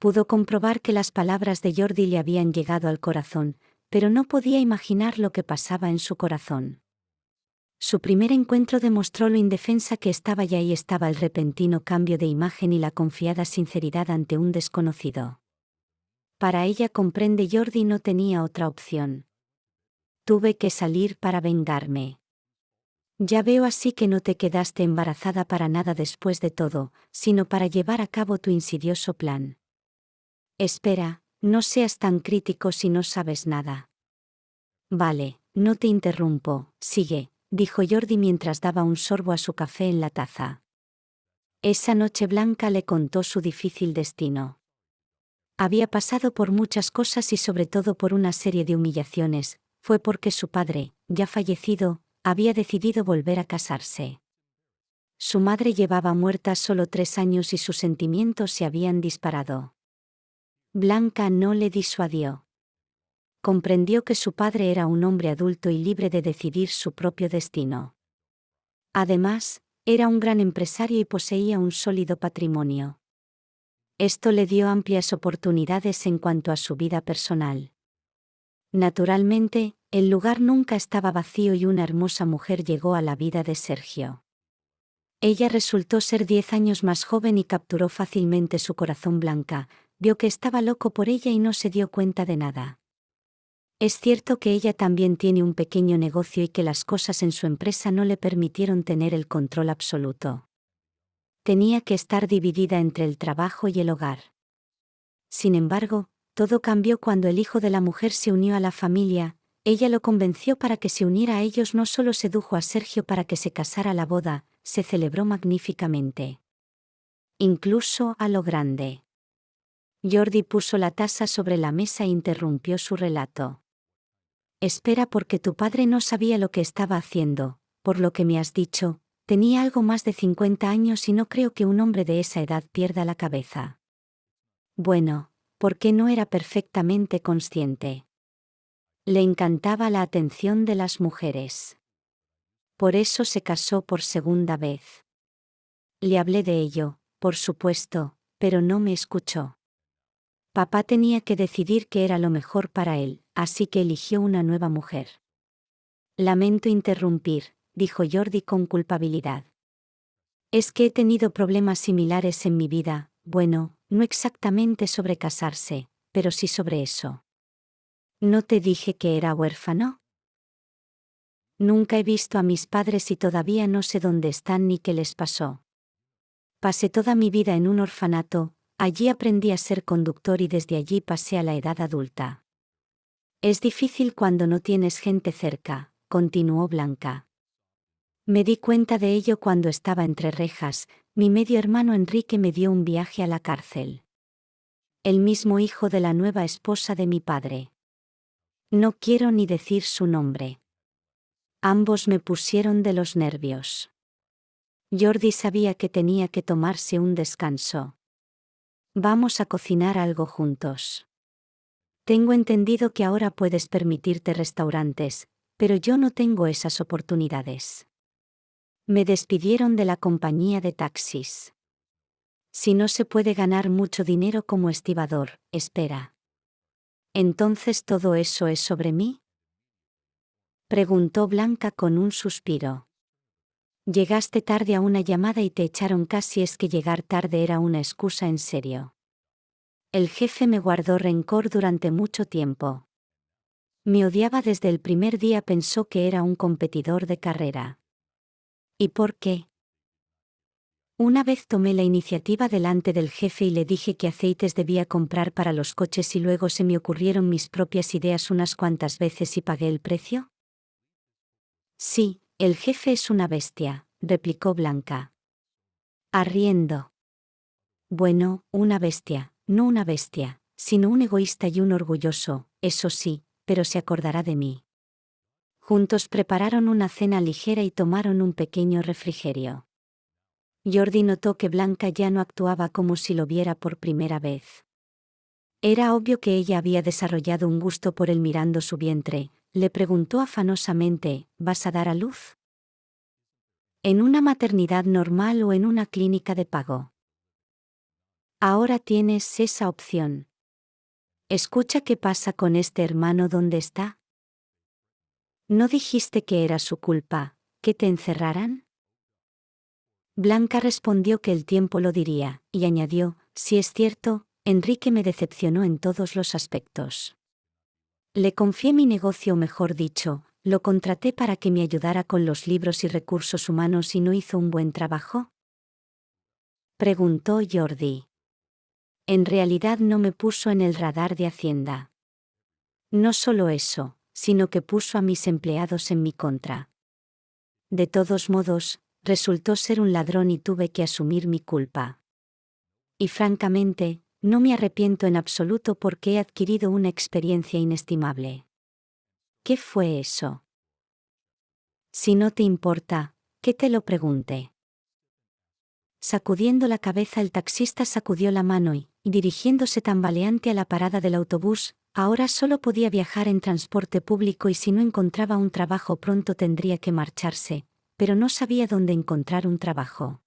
Pudo comprobar que las palabras de Jordi le habían llegado al corazón, pero no podía imaginar lo que pasaba en su corazón. Su primer encuentro demostró lo indefensa que estaba y ahí estaba el repentino cambio de imagen y la confiada sinceridad ante un desconocido. Para ella comprende Jordi no tenía otra opción. Tuve que salir para vengarme. Ya veo así que no te quedaste embarazada para nada después de todo, sino para llevar a cabo tu insidioso plan. Espera, no seas tan crítico si no sabes nada. Vale, no te interrumpo, sigue, dijo Jordi mientras daba un sorbo a su café en la taza. Esa noche blanca le contó su difícil destino. Había pasado por muchas cosas y sobre todo por una serie de humillaciones, fue porque su padre, ya fallecido, había decidido volver a casarse. Su madre llevaba muerta solo tres años y sus sentimientos se habían disparado. Blanca no le disuadió. Comprendió que su padre era un hombre adulto y libre de decidir su propio destino. Además, era un gran empresario y poseía un sólido patrimonio. Esto le dio amplias oportunidades en cuanto a su vida personal. Naturalmente, el lugar nunca estaba vacío y una hermosa mujer llegó a la vida de Sergio. Ella resultó ser diez años más joven y capturó fácilmente su corazón blanca, vio que estaba loco por ella y no se dio cuenta de nada. Es cierto que ella también tiene un pequeño negocio y que las cosas en su empresa no le permitieron tener el control absoluto. Tenía que estar dividida entre el trabajo y el hogar. Sin embargo, todo cambió cuando el hijo de la mujer se unió a la familia, ella lo convenció para que se uniera a ellos, no solo sedujo a Sergio para que se casara la boda, se celebró magníficamente. Incluso a lo grande. Jordi puso la taza sobre la mesa e interrumpió su relato. Espera porque tu padre no sabía lo que estaba haciendo, por lo que me has dicho, tenía algo más de 50 años y no creo que un hombre de esa edad pierda la cabeza. Bueno, porque no era perfectamente consciente. Le encantaba la atención de las mujeres. Por eso se casó por segunda vez. Le hablé de ello, por supuesto, pero no me escuchó. Papá tenía que decidir qué era lo mejor para él, así que eligió una nueva mujer. Lamento interrumpir, dijo Jordi con culpabilidad. Es que he tenido problemas similares en mi vida, bueno, no exactamente sobre casarse, pero sí sobre eso. ¿No te dije que era huérfano? Nunca he visto a mis padres y todavía no sé dónde están ni qué les pasó. Pasé toda mi vida en un orfanato, Allí aprendí a ser conductor y desde allí pasé a la edad adulta. Es difícil cuando no tienes gente cerca, continuó Blanca. Me di cuenta de ello cuando estaba entre rejas, mi medio hermano Enrique me dio un viaje a la cárcel. El mismo hijo de la nueva esposa de mi padre. No quiero ni decir su nombre. Ambos me pusieron de los nervios. Jordi sabía que tenía que tomarse un descanso. Vamos a cocinar algo juntos. Tengo entendido que ahora puedes permitirte restaurantes, pero yo no tengo esas oportunidades. Me despidieron de la compañía de taxis. Si no se puede ganar mucho dinero como estibador, espera. ¿Entonces todo eso es sobre mí? Preguntó Blanca con un suspiro. Llegaste tarde a una llamada y te echaron casi es que llegar tarde era una excusa en serio. El jefe me guardó rencor durante mucho tiempo. Me odiaba desde el primer día, pensó que era un competidor de carrera. ¿Y por qué? Una vez tomé la iniciativa delante del jefe y le dije que aceites debía comprar para los coches y luego se me ocurrieron mis propias ideas unas cuantas veces y pagué el precio. Sí, el jefe es una bestia, replicó Blanca. Arriendo. Bueno, una bestia, no una bestia, sino un egoísta y un orgulloso, eso sí, pero se acordará de mí. Juntos prepararon una cena ligera y tomaron un pequeño refrigerio. Jordi notó que Blanca ya no actuaba como si lo viera por primera vez. Era obvio que ella había desarrollado un gusto por él mirando su vientre, le preguntó afanosamente, ¿vas a dar a luz? ¿En una maternidad normal o en una clínica de pago? Ahora tienes esa opción. Escucha qué pasa con este hermano donde está. ¿No dijiste que era su culpa, que te encerraran? Blanca respondió que el tiempo lo diría, y añadió, si es cierto, Enrique me decepcionó en todos los aspectos. Le confié mi negocio, mejor dicho, lo contraté para que me ayudara con los libros y recursos humanos y no hizo un buen trabajo. Preguntó Jordi. En realidad no me puso en el radar de Hacienda. No solo eso, sino que puso a mis empleados en mi contra. De todos modos, resultó ser un ladrón y tuve que asumir mi culpa. Y francamente, no me arrepiento en absoluto porque he adquirido una experiencia inestimable. ¿Qué fue eso? Si no te importa, que te lo pregunte. Sacudiendo la cabeza el taxista sacudió la mano y, dirigiéndose tambaleante a la parada del autobús, ahora solo podía viajar en transporte público y si no encontraba un trabajo pronto tendría que marcharse, pero no sabía dónde encontrar un trabajo.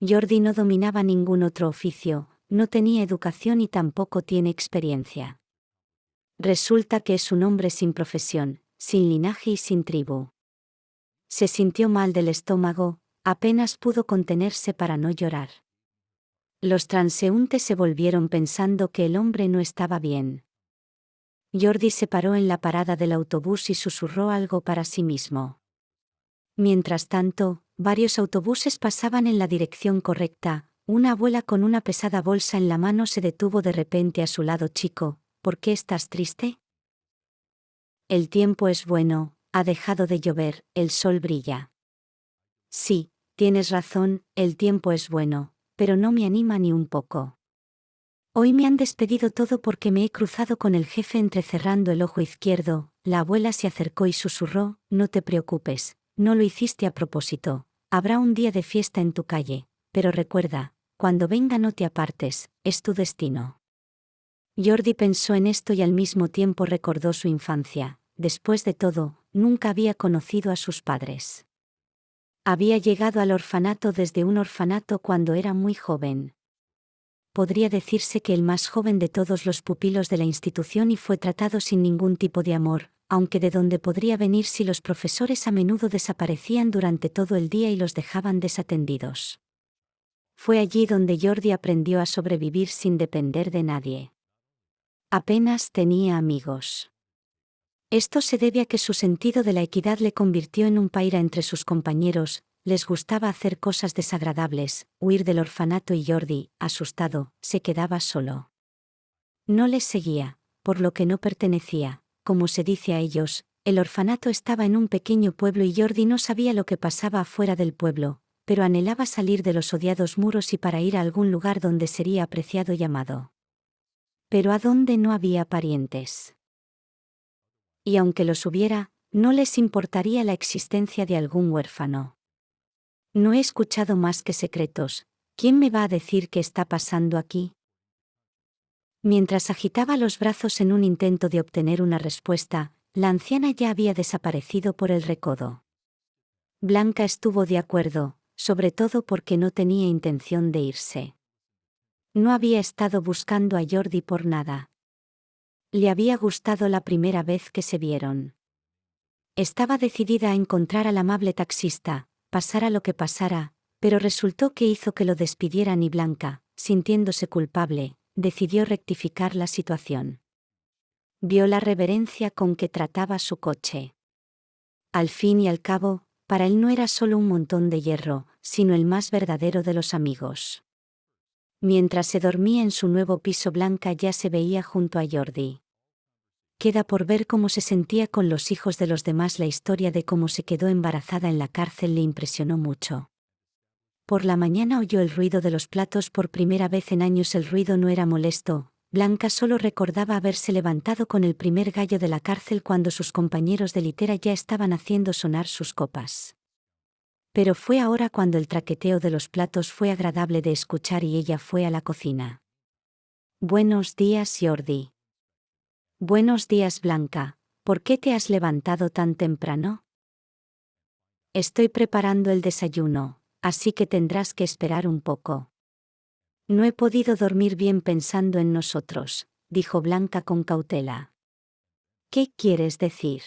Jordi no dominaba ningún otro oficio, no tenía educación y tampoco tiene experiencia. Resulta que es un hombre sin profesión, sin linaje y sin tribu. Se sintió mal del estómago, apenas pudo contenerse para no llorar. Los transeúntes se volvieron pensando que el hombre no estaba bien. Jordi se paró en la parada del autobús y susurró algo para sí mismo. Mientras tanto, varios autobuses pasaban en la dirección correcta, una abuela con una pesada bolsa en la mano se detuvo de repente a su lado chico, ¿por qué estás triste? El tiempo es bueno, ha dejado de llover, el sol brilla. Sí, tienes razón, el tiempo es bueno, pero no me anima ni un poco. Hoy me han despedido todo porque me he cruzado con el jefe entrecerrando el ojo izquierdo, la abuela se acercó y susurró, no te preocupes, no lo hiciste a propósito, habrá un día de fiesta en tu calle, pero recuerda, cuando venga no te apartes, es tu destino. Jordi pensó en esto y al mismo tiempo recordó su infancia, después de todo, nunca había conocido a sus padres. Había llegado al orfanato desde un orfanato cuando era muy joven. Podría decirse que el más joven de todos los pupilos de la institución y fue tratado sin ningún tipo de amor, aunque de donde podría venir si los profesores a menudo desaparecían durante todo el día y los dejaban desatendidos. Fue allí donde Jordi aprendió a sobrevivir sin depender de nadie. Apenas tenía amigos. Esto se debe a que su sentido de la equidad le convirtió en un paira entre sus compañeros, les gustaba hacer cosas desagradables, huir del orfanato y Jordi, asustado, se quedaba solo. No les seguía, por lo que no pertenecía, como se dice a ellos, el orfanato estaba en un pequeño pueblo y Jordi no sabía lo que pasaba afuera del pueblo, pero anhelaba salir de los odiados muros y para ir a algún lugar donde sería apreciado y amado. Pero a dónde no había parientes. Y aunque los hubiera, no les importaría la existencia de algún huérfano. No he escuchado más que secretos. ¿Quién me va a decir qué está pasando aquí? Mientras agitaba los brazos en un intento de obtener una respuesta, la anciana ya había desaparecido por el recodo. Blanca estuvo de acuerdo, sobre todo porque no tenía intención de irse. No había estado buscando a Jordi por nada. Le había gustado la primera vez que se vieron. Estaba decidida a encontrar al amable taxista, pasara lo que pasara, pero resultó que hizo que lo despidieran y Blanca, sintiéndose culpable, decidió rectificar la situación. Vio la reverencia con que trataba su coche. Al fin y al cabo, para él no era solo un montón de hierro, sino el más verdadero de los amigos. Mientras se dormía en su nuevo piso Blanca ya se veía junto a Jordi. Queda por ver cómo se sentía con los hijos de los demás. La historia de cómo se quedó embarazada en la cárcel le impresionó mucho. Por la mañana oyó el ruido de los platos por primera vez en años. El ruido no era molesto, Blanca solo recordaba haberse levantado con el primer gallo de la cárcel cuando sus compañeros de litera ya estaban haciendo sonar sus copas. Pero fue ahora cuando el traqueteo de los platos fue agradable de escuchar y ella fue a la cocina. Buenos días, Jordi. Buenos días, Blanca. ¿Por qué te has levantado tan temprano? Estoy preparando el desayuno, así que tendrás que esperar un poco. No he podido dormir bien pensando en nosotros, dijo Blanca con cautela. ¿Qué quieres decir?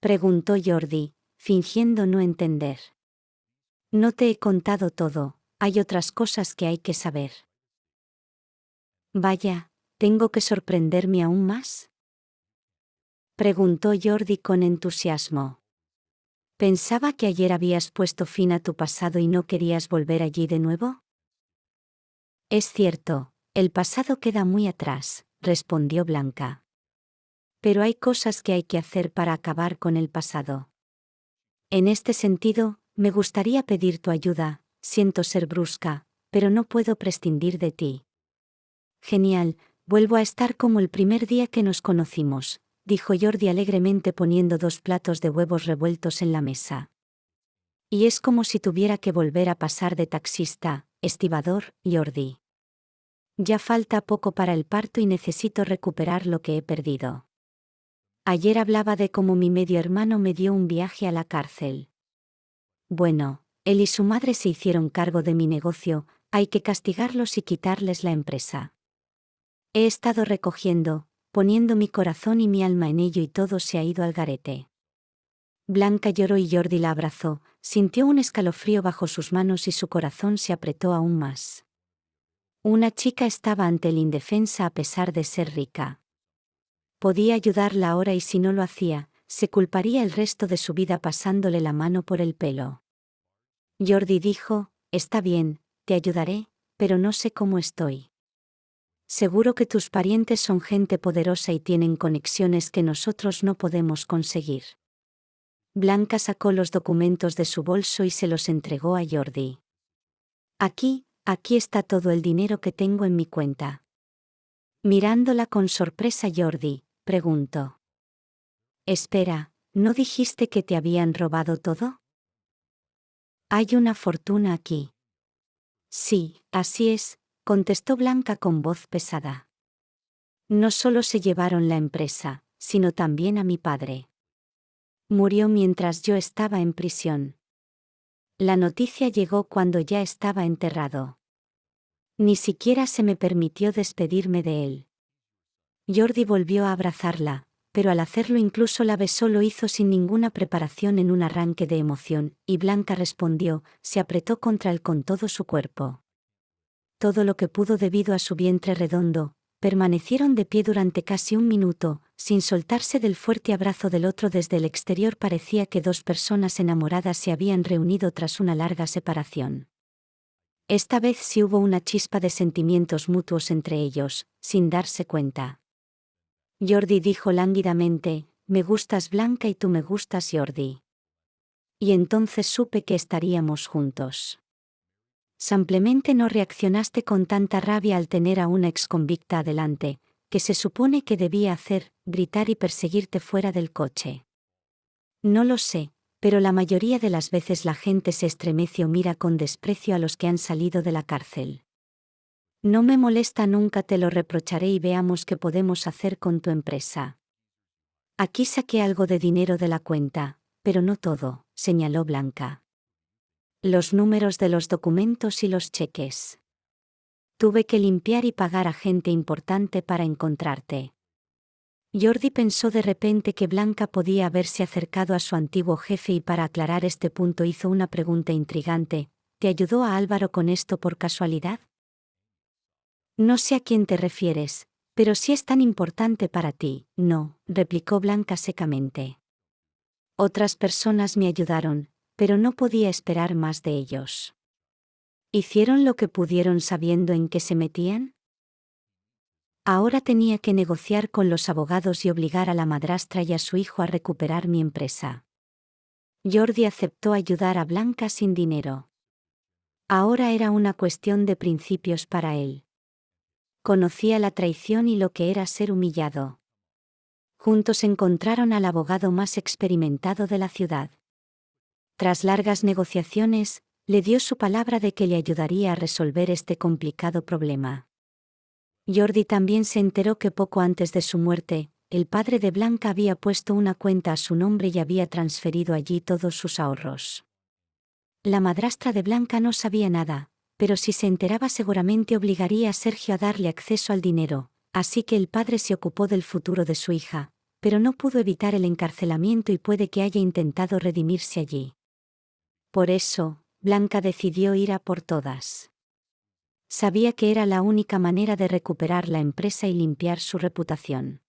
preguntó Jordi, fingiendo no entender. No te he contado todo, hay otras cosas que hay que saber. Vaya, ¿Tengo que sorprenderme aún más? Preguntó Jordi con entusiasmo. Pensaba que ayer habías puesto fin a tu pasado y no querías volver allí de nuevo. Es cierto, el pasado queda muy atrás, respondió Blanca. Pero hay cosas que hay que hacer para acabar con el pasado. En este sentido, me gustaría pedir tu ayuda, siento ser brusca, pero no puedo prescindir de ti. Genial, Vuelvo a estar como el primer día que nos conocimos, dijo Jordi alegremente poniendo dos platos de huevos revueltos en la mesa. Y es como si tuviera que volver a pasar de taxista, estibador, Jordi. Ya falta poco para el parto y necesito recuperar lo que he perdido. Ayer hablaba de cómo mi medio hermano me dio un viaje a la cárcel. Bueno, él y su madre se hicieron cargo de mi negocio, hay que castigarlos y quitarles la empresa. He estado recogiendo, poniendo mi corazón y mi alma en ello y todo se ha ido al garete. Blanca lloró y Jordi la abrazó, sintió un escalofrío bajo sus manos y su corazón se apretó aún más. Una chica estaba ante el indefensa a pesar de ser rica. Podía ayudarla ahora y si no lo hacía, se culparía el resto de su vida pasándole la mano por el pelo. Jordi dijo, Está bien, te ayudaré, pero no sé cómo estoy. Seguro que tus parientes son gente poderosa y tienen conexiones que nosotros no podemos conseguir. Blanca sacó los documentos de su bolso y se los entregó a Jordi. Aquí, aquí está todo el dinero que tengo en mi cuenta. Mirándola con sorpresa Jordi, preguntó. Espera, ¿no dijiste que te habían robado todo? Hay una fortuna aquí. Sí, así es, contestó Blanca con voz pesada. No solo se llevaron la empresa, sino también a mi padre. Murió mientras yo estaba en prisión. La noticia llegó cuando ya estaba enterrado. Ni siquiera se me permitió despedirme de él. Jordi volvió a abrazarla, pero al hacerlo incluso la besó lo hizo sin ninguna preparación en un arranque de emoción, y Blanca respondió, se apretó contra él con todo su cuerpo todo lo que pudo debido a su vientre redondo, permanecieron de pie durante casi un minuto, sin soltarse del fuerte abrazo del otro desde el exterior parecía que dos personas enamoradas se habían reunido tras una larga separación. Esta vez sí hubo una chispa de sentimientos mutuos entre ellos, sin darse cuenta. Jordi dijo lánguidamente, me gustas Blanca y tú me gustas Jordi. Y entonces supe que estaríamos juntos. Simplemente no reaccionaste con tanta rabia al tener a una ex convicta adelante, que se supone que debía hacer, gritar y perseguirte fuera del coche. No lo sé, pero la mayoría de las veces la gente se estremece o mira con desprecio a los que han salido de la cárcel. No me molesta nunca, te lo reprocharé y veamos qué podemos hacer con tu empresa. Aquí saqué algo de dinero de la cuenta, pero no todo, señaló Blanca. Los números de los documentos y los cheques. Tuve que limpiar y pagar a gente importante para encontrarte. Jordi pensó de repente que Blanca podía haberse acercado a su antiguo jefe y para aclarar este punto hizo una pregunta intrigante. ¿Te ayudó a Álvaro con esto por casualidad? No sé a quién te refieres, pero si es tan importante para ti, no, replicó Blanca secamente. Otras personas me ayudaron, pero no podía esperar más de ellos. ¿Hicieron lo que pudieron sabiendo en qué se metían? Ahora tenía que negociar con los abogados y obligar a la madrastra y a su hijo a recuperar mi empresa. Jordi aceptó ayudar a Blanca sin dinero. Ahora era una cuestión de principios para él. Conocía la traición y lo que era ser humillado. Juntos encontraron al abogado más experimentado de la ciudad. Tras largas negociaciones, le dio su palabra de que le ayudaría a resolver este complicado problema. Jordi también se enteró que poco antes de su muerte, el padre de Blanca había puesto una cuenta a su nombre y había transferido allí todos sus ahorros. La madrastra de Blanca no sabía nada, pero si se enteraba seguramente obligaría a Sergio a darle acceso al dinero, así que el padre se ocupó del futuro de su hija, pero no pudo evitar el encarcelamiento y puede que haya intentado redimirse allí. Por eso, Blanca decidió ir a por todas. Sabía que era la única manera de recuperar la empresa y limpiar su reputación.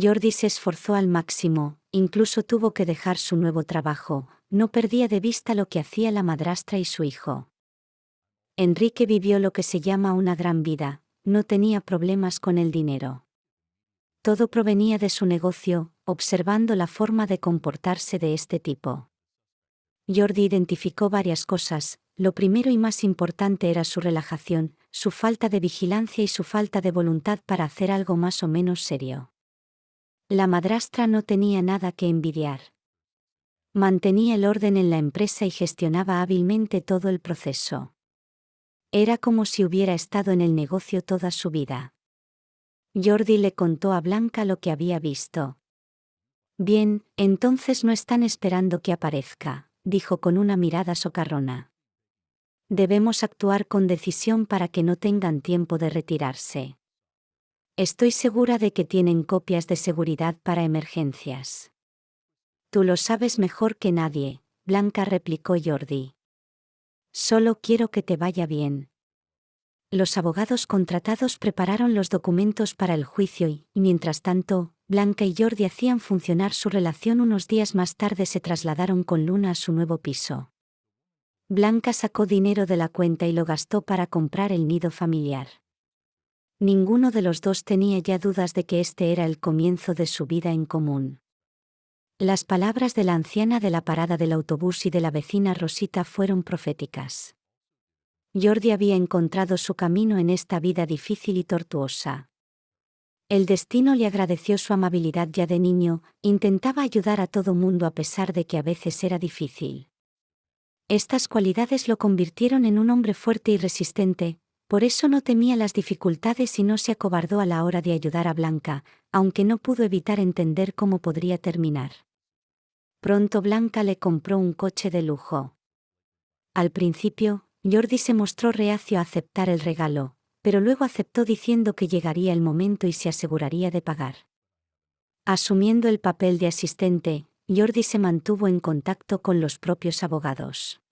Jordi se esforzó al máximo, incluso tuvo que dejar su nuevo trabajo, no perdía de vista lo que hacía la madrastra y su hijo. Enrique vivió lo que se llama una gran vida, no tenía problemas con el dinero. Todo provenía de su negocio, observando la forma de comportarse de este tipo. Jordi identificó varias cosas, lo primero y más importante era su relajación, su falta de vigilancia y su falta de voluntad para hacer algo más o menos serio. La madrastra no tenía nada que envidiar. Mantenía el orden en la empresa y gestionaba hábilmente todo el proceso. Era como si hubiera estado en el negocio toda su vida. Jordi le contó a Blanca lo que había visto. Bien, entonces no están esperando que aparezca dijo con una mirada socarrona. Debemos actuar con decisión para que no tengan tiempo de retirarse. Estoy segura de que tienen copias de seguridad para emergencias. Tú lo sabes mejor que nadie, Blanca replicó Jordi. Solo quiero que te vaya bien. Los abogados contratados prepararon los documentos para el juicio y, mientras tanto, Blanca y Jordi hacían funcionar su relación unos días más tarde se trasladaron con Luna a su nuevo piso. Blanca sacó dinero de la cuenta y lo gastó para comprar el nido familiar. Ninguno de los dos tenía ya dudas de que este era el comienzo de su vida en común. Las palabras de la anciana de la parada del autobús y de la vecina Rosita fueron proféticas. Jordi había encontrado su camino en esta vida difícil y tortuosa. El destino le agradeció su amabilidad ya de niño, intentaba ayudar a todo mundo a pesar de que a veces era difícil. Estas cualidades lo convirtieron en un hombre fuerte y resistente, por eso no temía las dificultades y no se acobardó a la hora de ayudar a Blanca, aunque no pudo evitar entender cómo podría terminar. Pronto Blanca le compró un coche de lujo. Al principio, Jordi se mostró reacio a aceptar el regalo, pero luego aceptó diciendo que llegaría el momento y se aseguraría de pagar. Asumiendo el papel de asistente, Jordi se mantuvo en contacto con los propios abogados.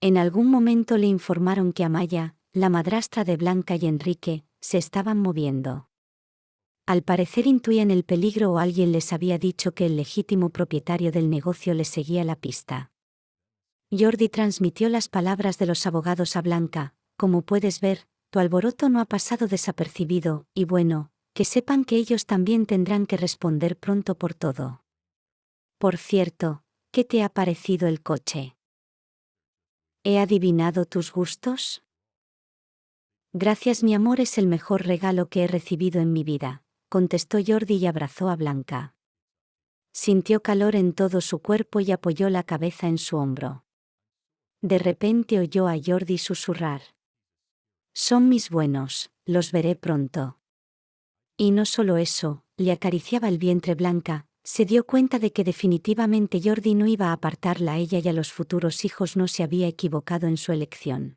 En algún momento le informaron que Amaya, la madrastra de Blanca y Enrique, se estaban moviendo. Al parecer intuían el peligro o alguien les había dicho que el legítimo propietario del negocio les seguía la pista. Jordi transmitió las palabras de los abogados a Blanca, como puedes ver, tu alboroto no ha pasado desapercibido, y bueno, que sepan que ellos también tendrán que responder pronto por todo. Por cierto, ¿qué te ha parecido el coche? ¿He adivinado tus gustos? Gracias mi amor es el mejor regalo que he recibido en mi vida, contestó Jordi y abrazó a Blanca. Sintió calor en todo su cuerpo y apoyó la cabeza en su hombro. De repente oyó a Jordi susurrar. Son mis buenos, los veré pronto. Y no solo eso, le acariciaba el vientre Blanca, se dio cuenta de que definitivamente Jordi no iba a apartarla a ella y a los futuros hijos no se había equivocado en su elección.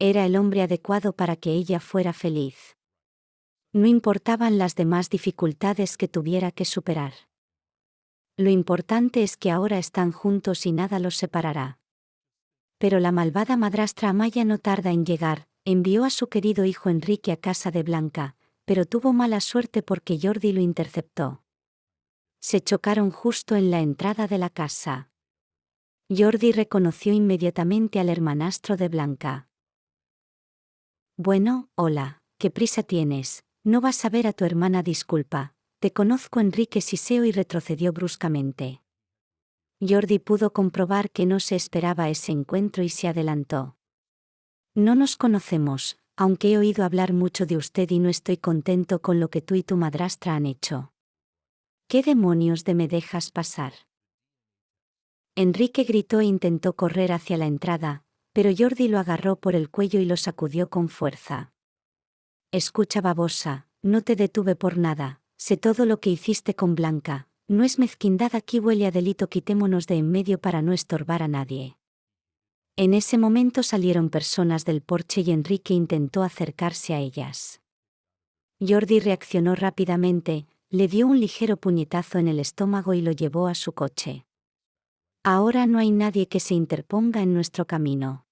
Era el hombre adecuado para que ella fuera feliz. No importaban las demás dificultades que tuviera que superar. Lo importante es que ahora están juntos y nada los separará. Pero la malvada madrastra Amaya no tarda en llegar, envió a su querido hijo Enrique a casa de Blanca, pero tuvo mala suerte porque Jordi lo interceptó. Se chocaron justo en la entrada de la casa. Jordi reconoció inmediatamente al hermanastro de Blanca. Bueno, hola, ¿qué prisa tienes? No vas a ver a tu hermana, disculpa. Te conozco Enrique Siseo y retrocedió bruscamente. Jordi pudo comprobar que no se esperaba ese encuentro y se adelantó. No nos conocemos, aunque he oído hablar mucho de usted y no estoy contento con lo que tú y tu madrastra han hecho. ¿Qué demonios de me dejas pasar? Enrique gritó e intentó correr hacia la entrada, pero Jordi lo agarró por el cuello y lo sacudió con fuerza. Escucha babosa, no te detuve por nada, sé todo lo que hiciste con Blanca, no es mezquindad aquí huele a delito quitémonos de en medio para no estorbar a nadie. En ese momento salieron personas del porche y Enrique intentó acercarse a ellas. Jordi reaccionó rápidamente, le dio un ligero puñetazo en el estómago y lo llevó a su coche. Ahora no hay nadie que se interponga en nuestro camino.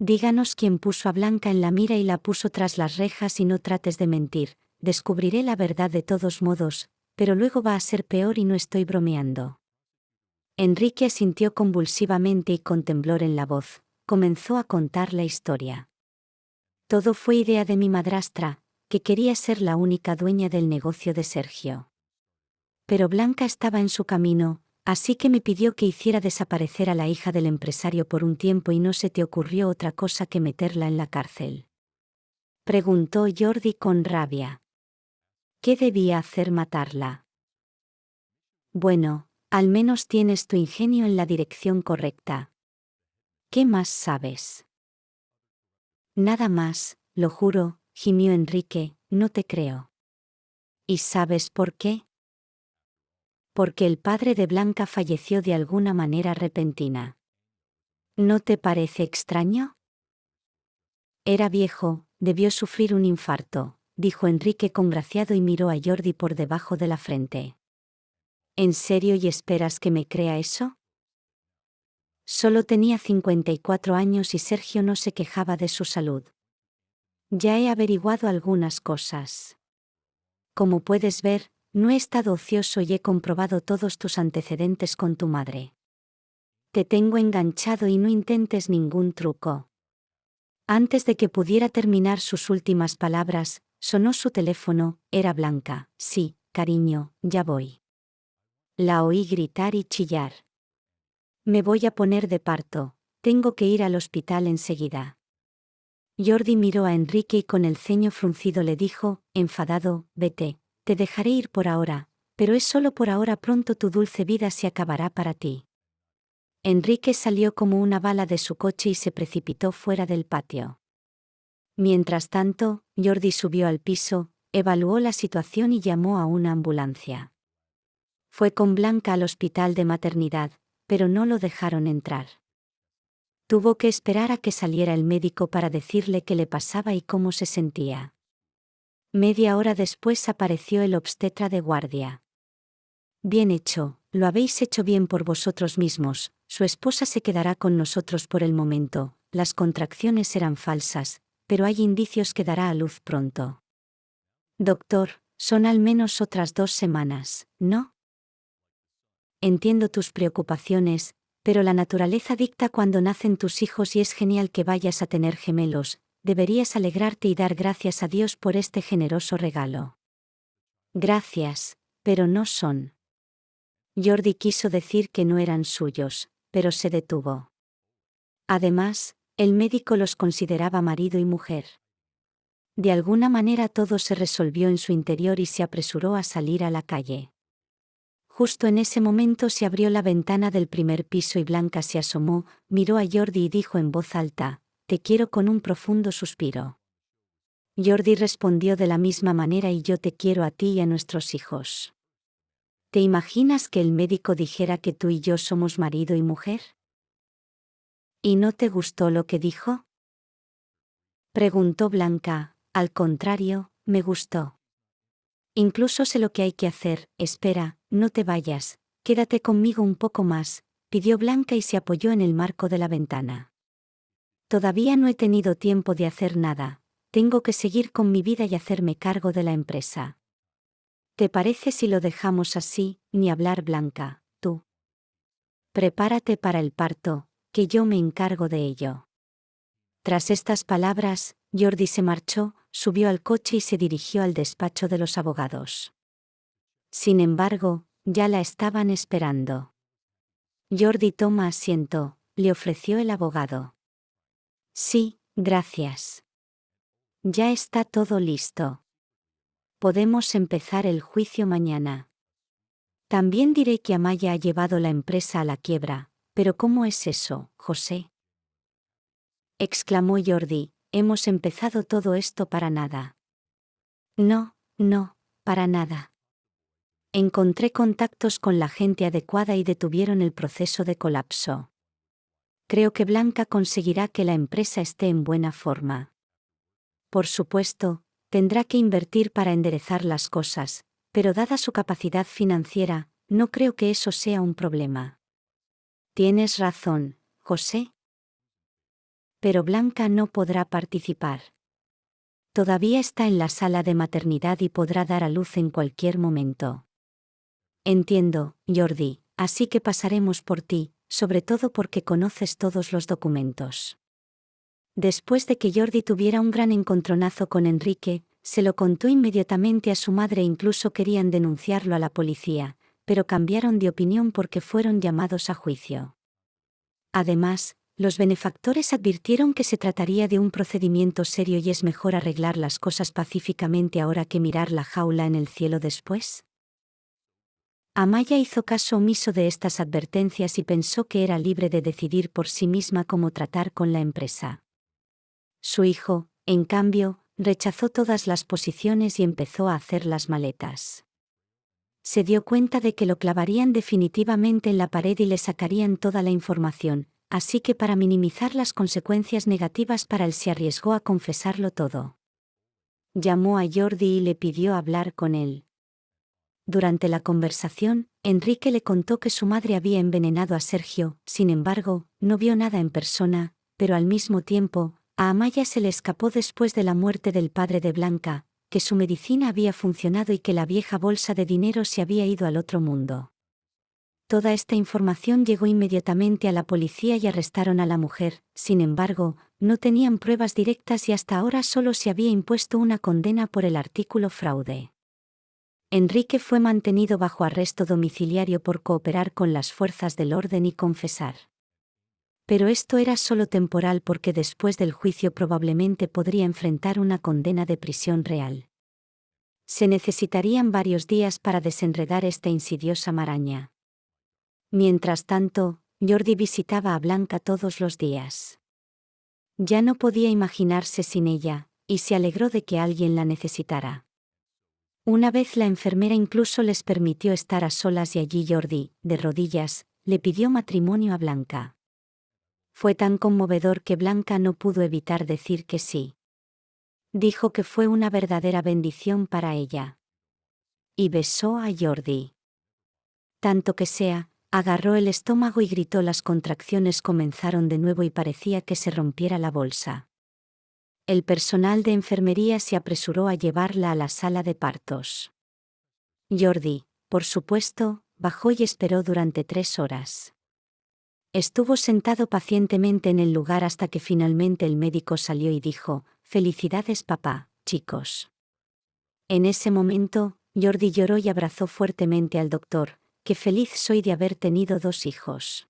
Díganos quién puso a Blanca en la mira y la puso tras las rejas y no trates de mentir, descubriré la verdad de todos modos, pero luego va a ser peor y no estoy bromeando. Enrique asintió convulsivamente y con temblor en la voz, comenzó a contar la historia. Todo fue idea de mi madrastra, que quería ser la única dueña del negocio de Sergio. Pero Blanca estaba en su camino, Así que me pidió que hiciera desaparecer a la hija del empresario por un tiempo y no se te ocurrió otra cosa que meterla en la cárcel. Preguntó Jordi con rabia. ¿Qué debía hacer matarla? Bueno, al menos tienes tu ingenio en la dirección correcta. ¿Qué más sabes? Nada más, lo juro, gimió Enrique, no te creo. ¿Y sabes por qué? porque el padre de Blanca falleció de alguna manera repentina. ¿No te parece extraño? Era viejo, debió sufrir un infarto, dijo Enrique congraciado y miró a Jordi por debajo de la frente. ¿En serio y esperas que me crea eso? Solo tenía 54 años y Sergio no se quejaba de su salud. Ya he averiguado algunas cosas. Como puedes ver, no he estado ocioso y he comprobado todos tus antecedentes con tu madre. Te tengo enganchado y no intentes ningún truco. Antes de que pudiera terminar sus últimas palabras, sonó su teléfono, era Blanca. Sí, cariño, ya voy. La oí gritar y chillar. Me voy a poner de parto, tengo que ir al hospital enseguida. Jordi miró a Enrique y con el ceño fruncido le dijo, enfadado, vete, te dejaré ir por ahora, pero es solo por ahora pronto tu dulce vida se acabará para ti. Enrique salió como una bala de su coche y se precipitó fuera del patio. Mientras tanto, Jordi subió al piso, evaluó la situación y llamó a una ambulancia. Fue con Blanca al hospital de maternidad, pero no lo dejaron entrar. Tuvo que esperar a que saliera el médico para decirle qué le pasaba y cómo se sentía. Media hora después apareció el obstetra de guardia. Bien hecho, lo habéis hecho bien por vosotros mismos, su esposa se quedará con nosotros por el momento, las contracciones eran falsas, pero hay indicios que dará a luz pronto. Doctor, son al menos otras dos semanas, ¿no? Entiendo tus preocupaciones, pero la naturaleza dicta cuando nacen tus hijos y es genial que vayas a tener gemelos, deberías alegrarte y dar gracias a Dios por este generoso regalo. Gracias, pero no son. Jordi quiso decir que no eran suyos, pero se detuvo. Además, el médico los consideraba marido y mujer. De alguna manera todo se resolvió en su interior y se apresuró a salir a la calle. Justo en ese momento se abrió la ventana del primer piso y Blanca se asomó, miró a Jordi y dijo en voz alta, Te quiero con un profundo suspiro. Jordi respondió de la misma manera y yo te quiero a ti y a nuestros hijos. ¿Te imaginas que el médico dijera que tú y yo somos marido y mujer? ¿Y no te gustó lo que dijo? Preguntó Blanca, al contrario, me gustó. Incluso sé lo que hay que hacer, espera, no te vayas, quédate conmigo un poco más, pidió Blanca y se apoyó en el marco de la ventana. Todavía no he tenido tiempo de hacer nada, tengo que seguir con mi vida y hacerme cargo de la empresa. ¿Te parece si lo dejamos así, ni hablar Blanca, tú? Prepárate para el parto, que yo me encargo de ello. Tras estas palabras, Jordi se marchó, subió al coche y se dirigió al despacho de los abogados. Sin embargo, ya la estaban esperando. Jordi toma asiento, le ofreció el abogado. Sí, gracias. Ya está todo listo. Podemos empezar el juicio mañana. También diré que Amaya ha llevado la empresa a la quiebra, pero ¿cómo es eso, José? exclamó Jordi, hemos empezado todo esto para nada. No, no, para nada. Encontré contactos con la gente adecuada y detuvieron el proceso de colapso. Creo que Blanca conseguirá que la empresa esté en buena forma. Por supuesto, tendrá que invertir para enderezar las cosas, pero dada su capacidad financiera, no creo que eso sea un problema. Tienes razón, José, pero Blanca no podrá participar. Todavía está en la sala de maternidad y podrá dar a luz en cualquier momento. Entiendo, Jordi, así que pasaremos por ti, sobre todo porque conoces todos los documentos. Después de que Jordi tuviera un gran encontronazo con Enrique, se lo contó inmediatamente a su madre e incluso querían denunciarlo a la policía, pero cambiaron de opinión porque fueron llamados a juicio. Además, los benefactores advirtieron que se trataría de un procedimiento serio y es mejor arreglar las cosas pacíficamente ahora que mirar la jaula en el cielo después. Amaya hizo caso omiso de estas advertencias y pensó que era libre de decidir por sí misma cómo tratar con la empresa. Su hijo, en cambio, rechazó todas las posiciones y empezó a hacer las maletas. Se dio cuenta de que lo clavarían definitivamente en la pared y le sacarían toda la información, así que para minimizar las consecuencias negativas para él se arriesgó a confesarlo todo. Llamó a Jordi y le pidió hablar con él. Durante la conversación, Enrique le contó que su madre había envenenado a Sergio, sin embargo, no vio nada en persona, pero al mismo tiempo, a Amaya se le escapó después de la muerte del padre de Blanca, que su medicina había funcionado y que la vieja bolsa de dinero se había ido al otro mundo. Toda esta información llegó inmediatamente a la policía y arrestaron a la mujer, sin embargo, no tenían pruebas directas y hasta ahora solo se había impuesto una condena por el artículo fraude. Enrique fue mantenido bajo arresto domiciliario por cooperar con las fuerzas del orden y confesar. Pero esto era solo temporal porque después del juicio probablemente podría enfrentar una condena de prisión real. Se necesitarían varios días para desenredar esta insidiosa maraña. Mientras tanto, Jordi visitaba a Blanca todos los días. Ya no podía imaginarse sin ella, y se alegró de que alguien la necesitara. Una vez la enfermera incluso les permitió estar a solas y allí Jordi, de rodillas, le pidió matrimonio a Blanca. Fue tan conmovedor que Blanca no pudo evitar decir que sí. Dijo que fue una verdadera bendición para ella. Y besó a Jordi. Tanto que sea, Agarró el estómago y gritó las contracciones comenzaron de nuevo y parecía que se rompiera la bolsa. El personal de enfermería se apresuró a llevarla a la sala de partos. Jordi, por supuesto, bajó y esperó durante tres horas. Estuvo sentado pacientemente en el lugar hasta que finalmente el médico salió y dijo, Felicidades papá, chicos. En ese momento, Jordi lloró y abrazó fuertemente al doctor, que feliz soy de haber tenido dos hijos.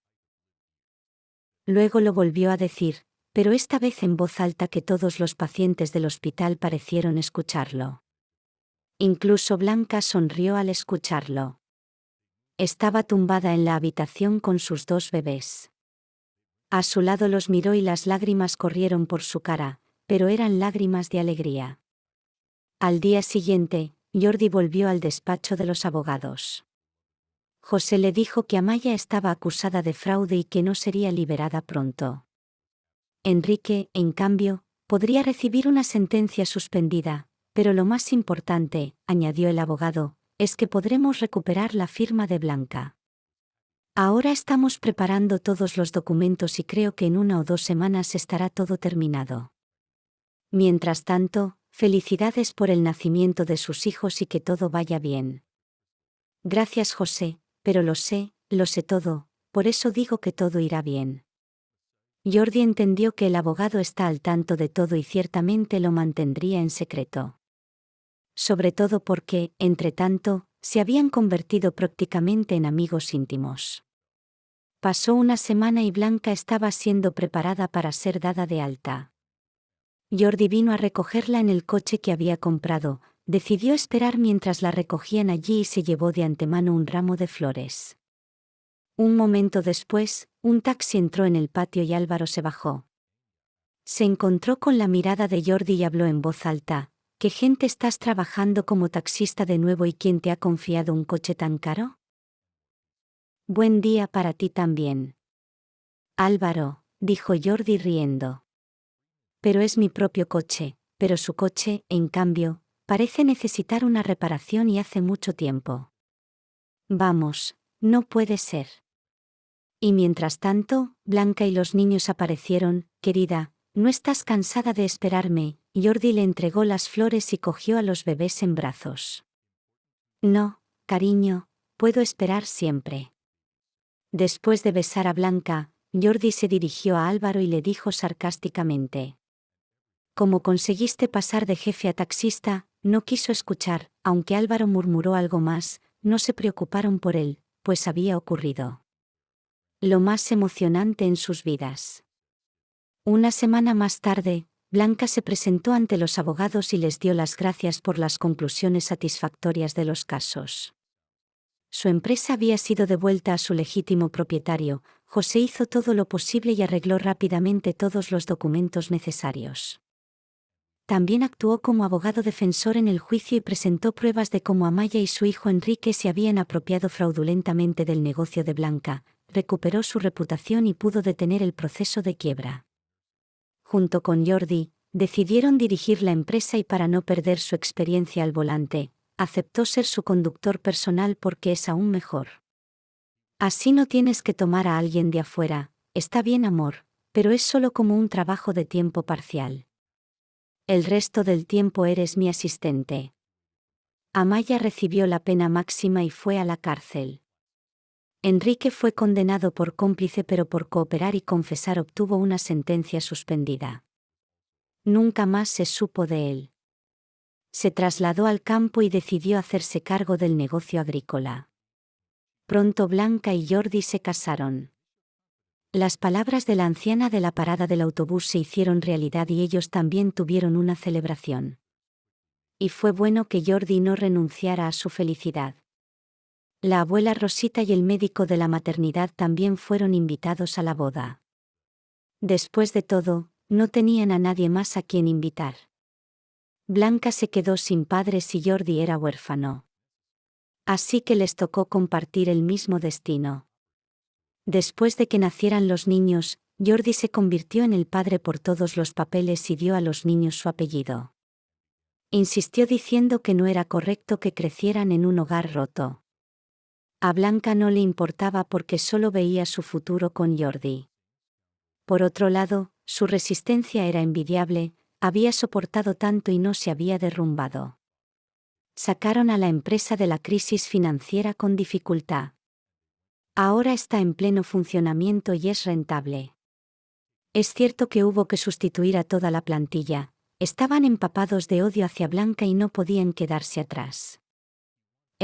Luego lo volvió a decir, pero esta vez en voz alta que todos los pacientes del hospital parecieron escucharlo. Incluso Blanca sonrió al escucharlo. Estaba tumbada en la habitación con sus dos bebés. A su lado los miró y las lágrimas corrieron por su cara, pero eran lágrimas de alegría. Al día siguiente, Jordi volvió al despacho de los abogados. José le dijo que Amaya estaba acusada de fraude y que no sería liberada pronto. Enrique, en cambio, podría recibir una sentencia suspendida, pero lo más importante, añadió el abogado, es que podremos recuperar la firma de Blanca. Ahora estamos preparando todos los documentos y creo que en una o dos semanas estará todo terminado. Mientras tanto, felicidades por el nacimiento de sus hijos y que todo vaya bien. Gracias José, pero lo sé, lo sé todo, por eso digo que todo irá bien. Jordi entendió que el abogado está al tanto de todo y ciertamente lo mantendría en secreto. Sobre todo porque, entre tanto, se habían convertido prácticamente en amigos íntimos. Pasó una semana y Blanca estaba siendo preparada para ser dada de alta. Jordi vino a recogerla en el coche que había comprado, decidió esperar mientras la recogían allí y se llevó de antemano un ramo de flores. Un momento después, un taxi entró en el patio y Álvaro se bajó. Se encontró con la mirada de Jordi y habló en voz alta. ¿Qué gente estás trabajando como taxista de nuevo y quién te ha confiado un coche tan caro? Buen día para ti también. Álvaro, dijo Jordi riendo. Pero es mi propio coche, pero su coche, en cambio, parece necesitar una reparación y hace mucho tiempo. Vamos, no puede ser. Y mientras tanto, Blanca y los niños aparecieron, querida, ¿no estás cansada de esperarme? Jordi le entregó las flores y cogió a los bebés en brazos. No, cariño, puedo esperar siempre. Después de besar a Blanca, Jordi se dirigió a Álvaro y le dijo sarcásticamente. Como conseguiste pasar de jefe a taxista, no quiso escuchar, aunque Álvaro murmuró algo más, no se preocuparon por él, pues había ocurrido lo más emocionante en sus vidas. Una semana más tarde, Blanca se presentó ante los abogados y les dio las gracias por las conclusiones satisfactorias de los casos. Su empresa había sido devuelta a su legítimo propietario, José hizo todo lo posible y arregló rápidamente todos los documentos necesarios. También actuó como abogado defensor en el juicio y presentó pruebas de cómo Amaya y su hijo Enrique se habían apropiado fraudulentamente del negocio de Blanca, recuperó su reputación y pudo detener el proceso de quiebra. Junto con Jordi, decidieron dirigir la empresa y para no perder su experiencia al volante, aceptó ser su conductor personal porque es aún mejor. Así no tienes que tomar a alguien de afuera, está bien amor, pero es solo como un trabajo de tiempo parcial. El resto del tiempo eres mi asistente. Amaya recibió la pena máxima y fue a la cárcel. Enrique fue condenado por cómplice pero por cooperar y confesar obtuvo una sentencia suspendida. Nunca más se supo de él. Se trasladó al campo y decidió hacerse cargo del negocio agrícola. Pronto Blanca y Jordi se casaron. Las palabras de la anciana de la parada del autobús se hicieron realidad y ellos también tuvieron una celebración. Y fue bueno que Jordi no renunciara a su felicidad. La abuela Rosita y el médico de la maternidad también fueron invitados a la boda. Después de todo, no tenían a nadie más a quien invitar. Blanca se quedó sin padres y Jordi era huérfano. Así que les tocó compartir el mismo destino. Después de que nacieran los niños, Jordi se convirtió en el padre por todos los papeles y dio a los niños su apellido. Insistió diciendo que no era correcto que crecieran en un hogar roto. A Blanca no le importaba porque solo veía su futuro con Jordi. Por otro lado, su resistencia era envidiable, había soportado tanto y no se había derrumbado. Sacaron a la empresa de la crisis financiera con dificultad. Ahora está en pleno funcionamiento y es rentable. Es cierto que hubo que sustituir a toda la plantilla, estaban empapados de odio hacia Blanca y no podían quedarse atrás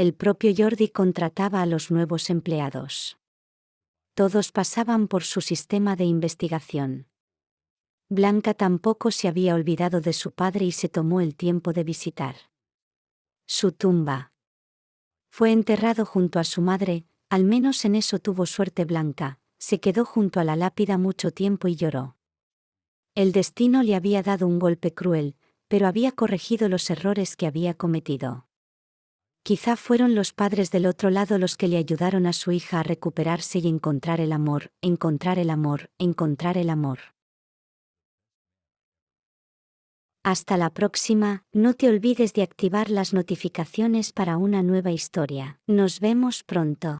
el propio Jordi contrataba a los nuevos empleados. Todos pasaban por su sistema de investigación. Blanca tampoco se había olvidado de su padre y se tomó el tiempo de visitar su tumba. Fue enterrado junto a su madre, al menos en eso tuvo suerte Blanca, se quedó junto a la lápida mucho tiempo y lloró. El destino le había dado un golpe cruel, pero había corregido los errores que había cometido. Quizá fueron los padres del otro lado los que le ayudaron a su hija a recuperarse y encontrar el amor, encontrar el amor, encontrar el amor. Hasta la próxima, no te olvides de activar las notificaciones para una nueva historia. Nos vemos pronto.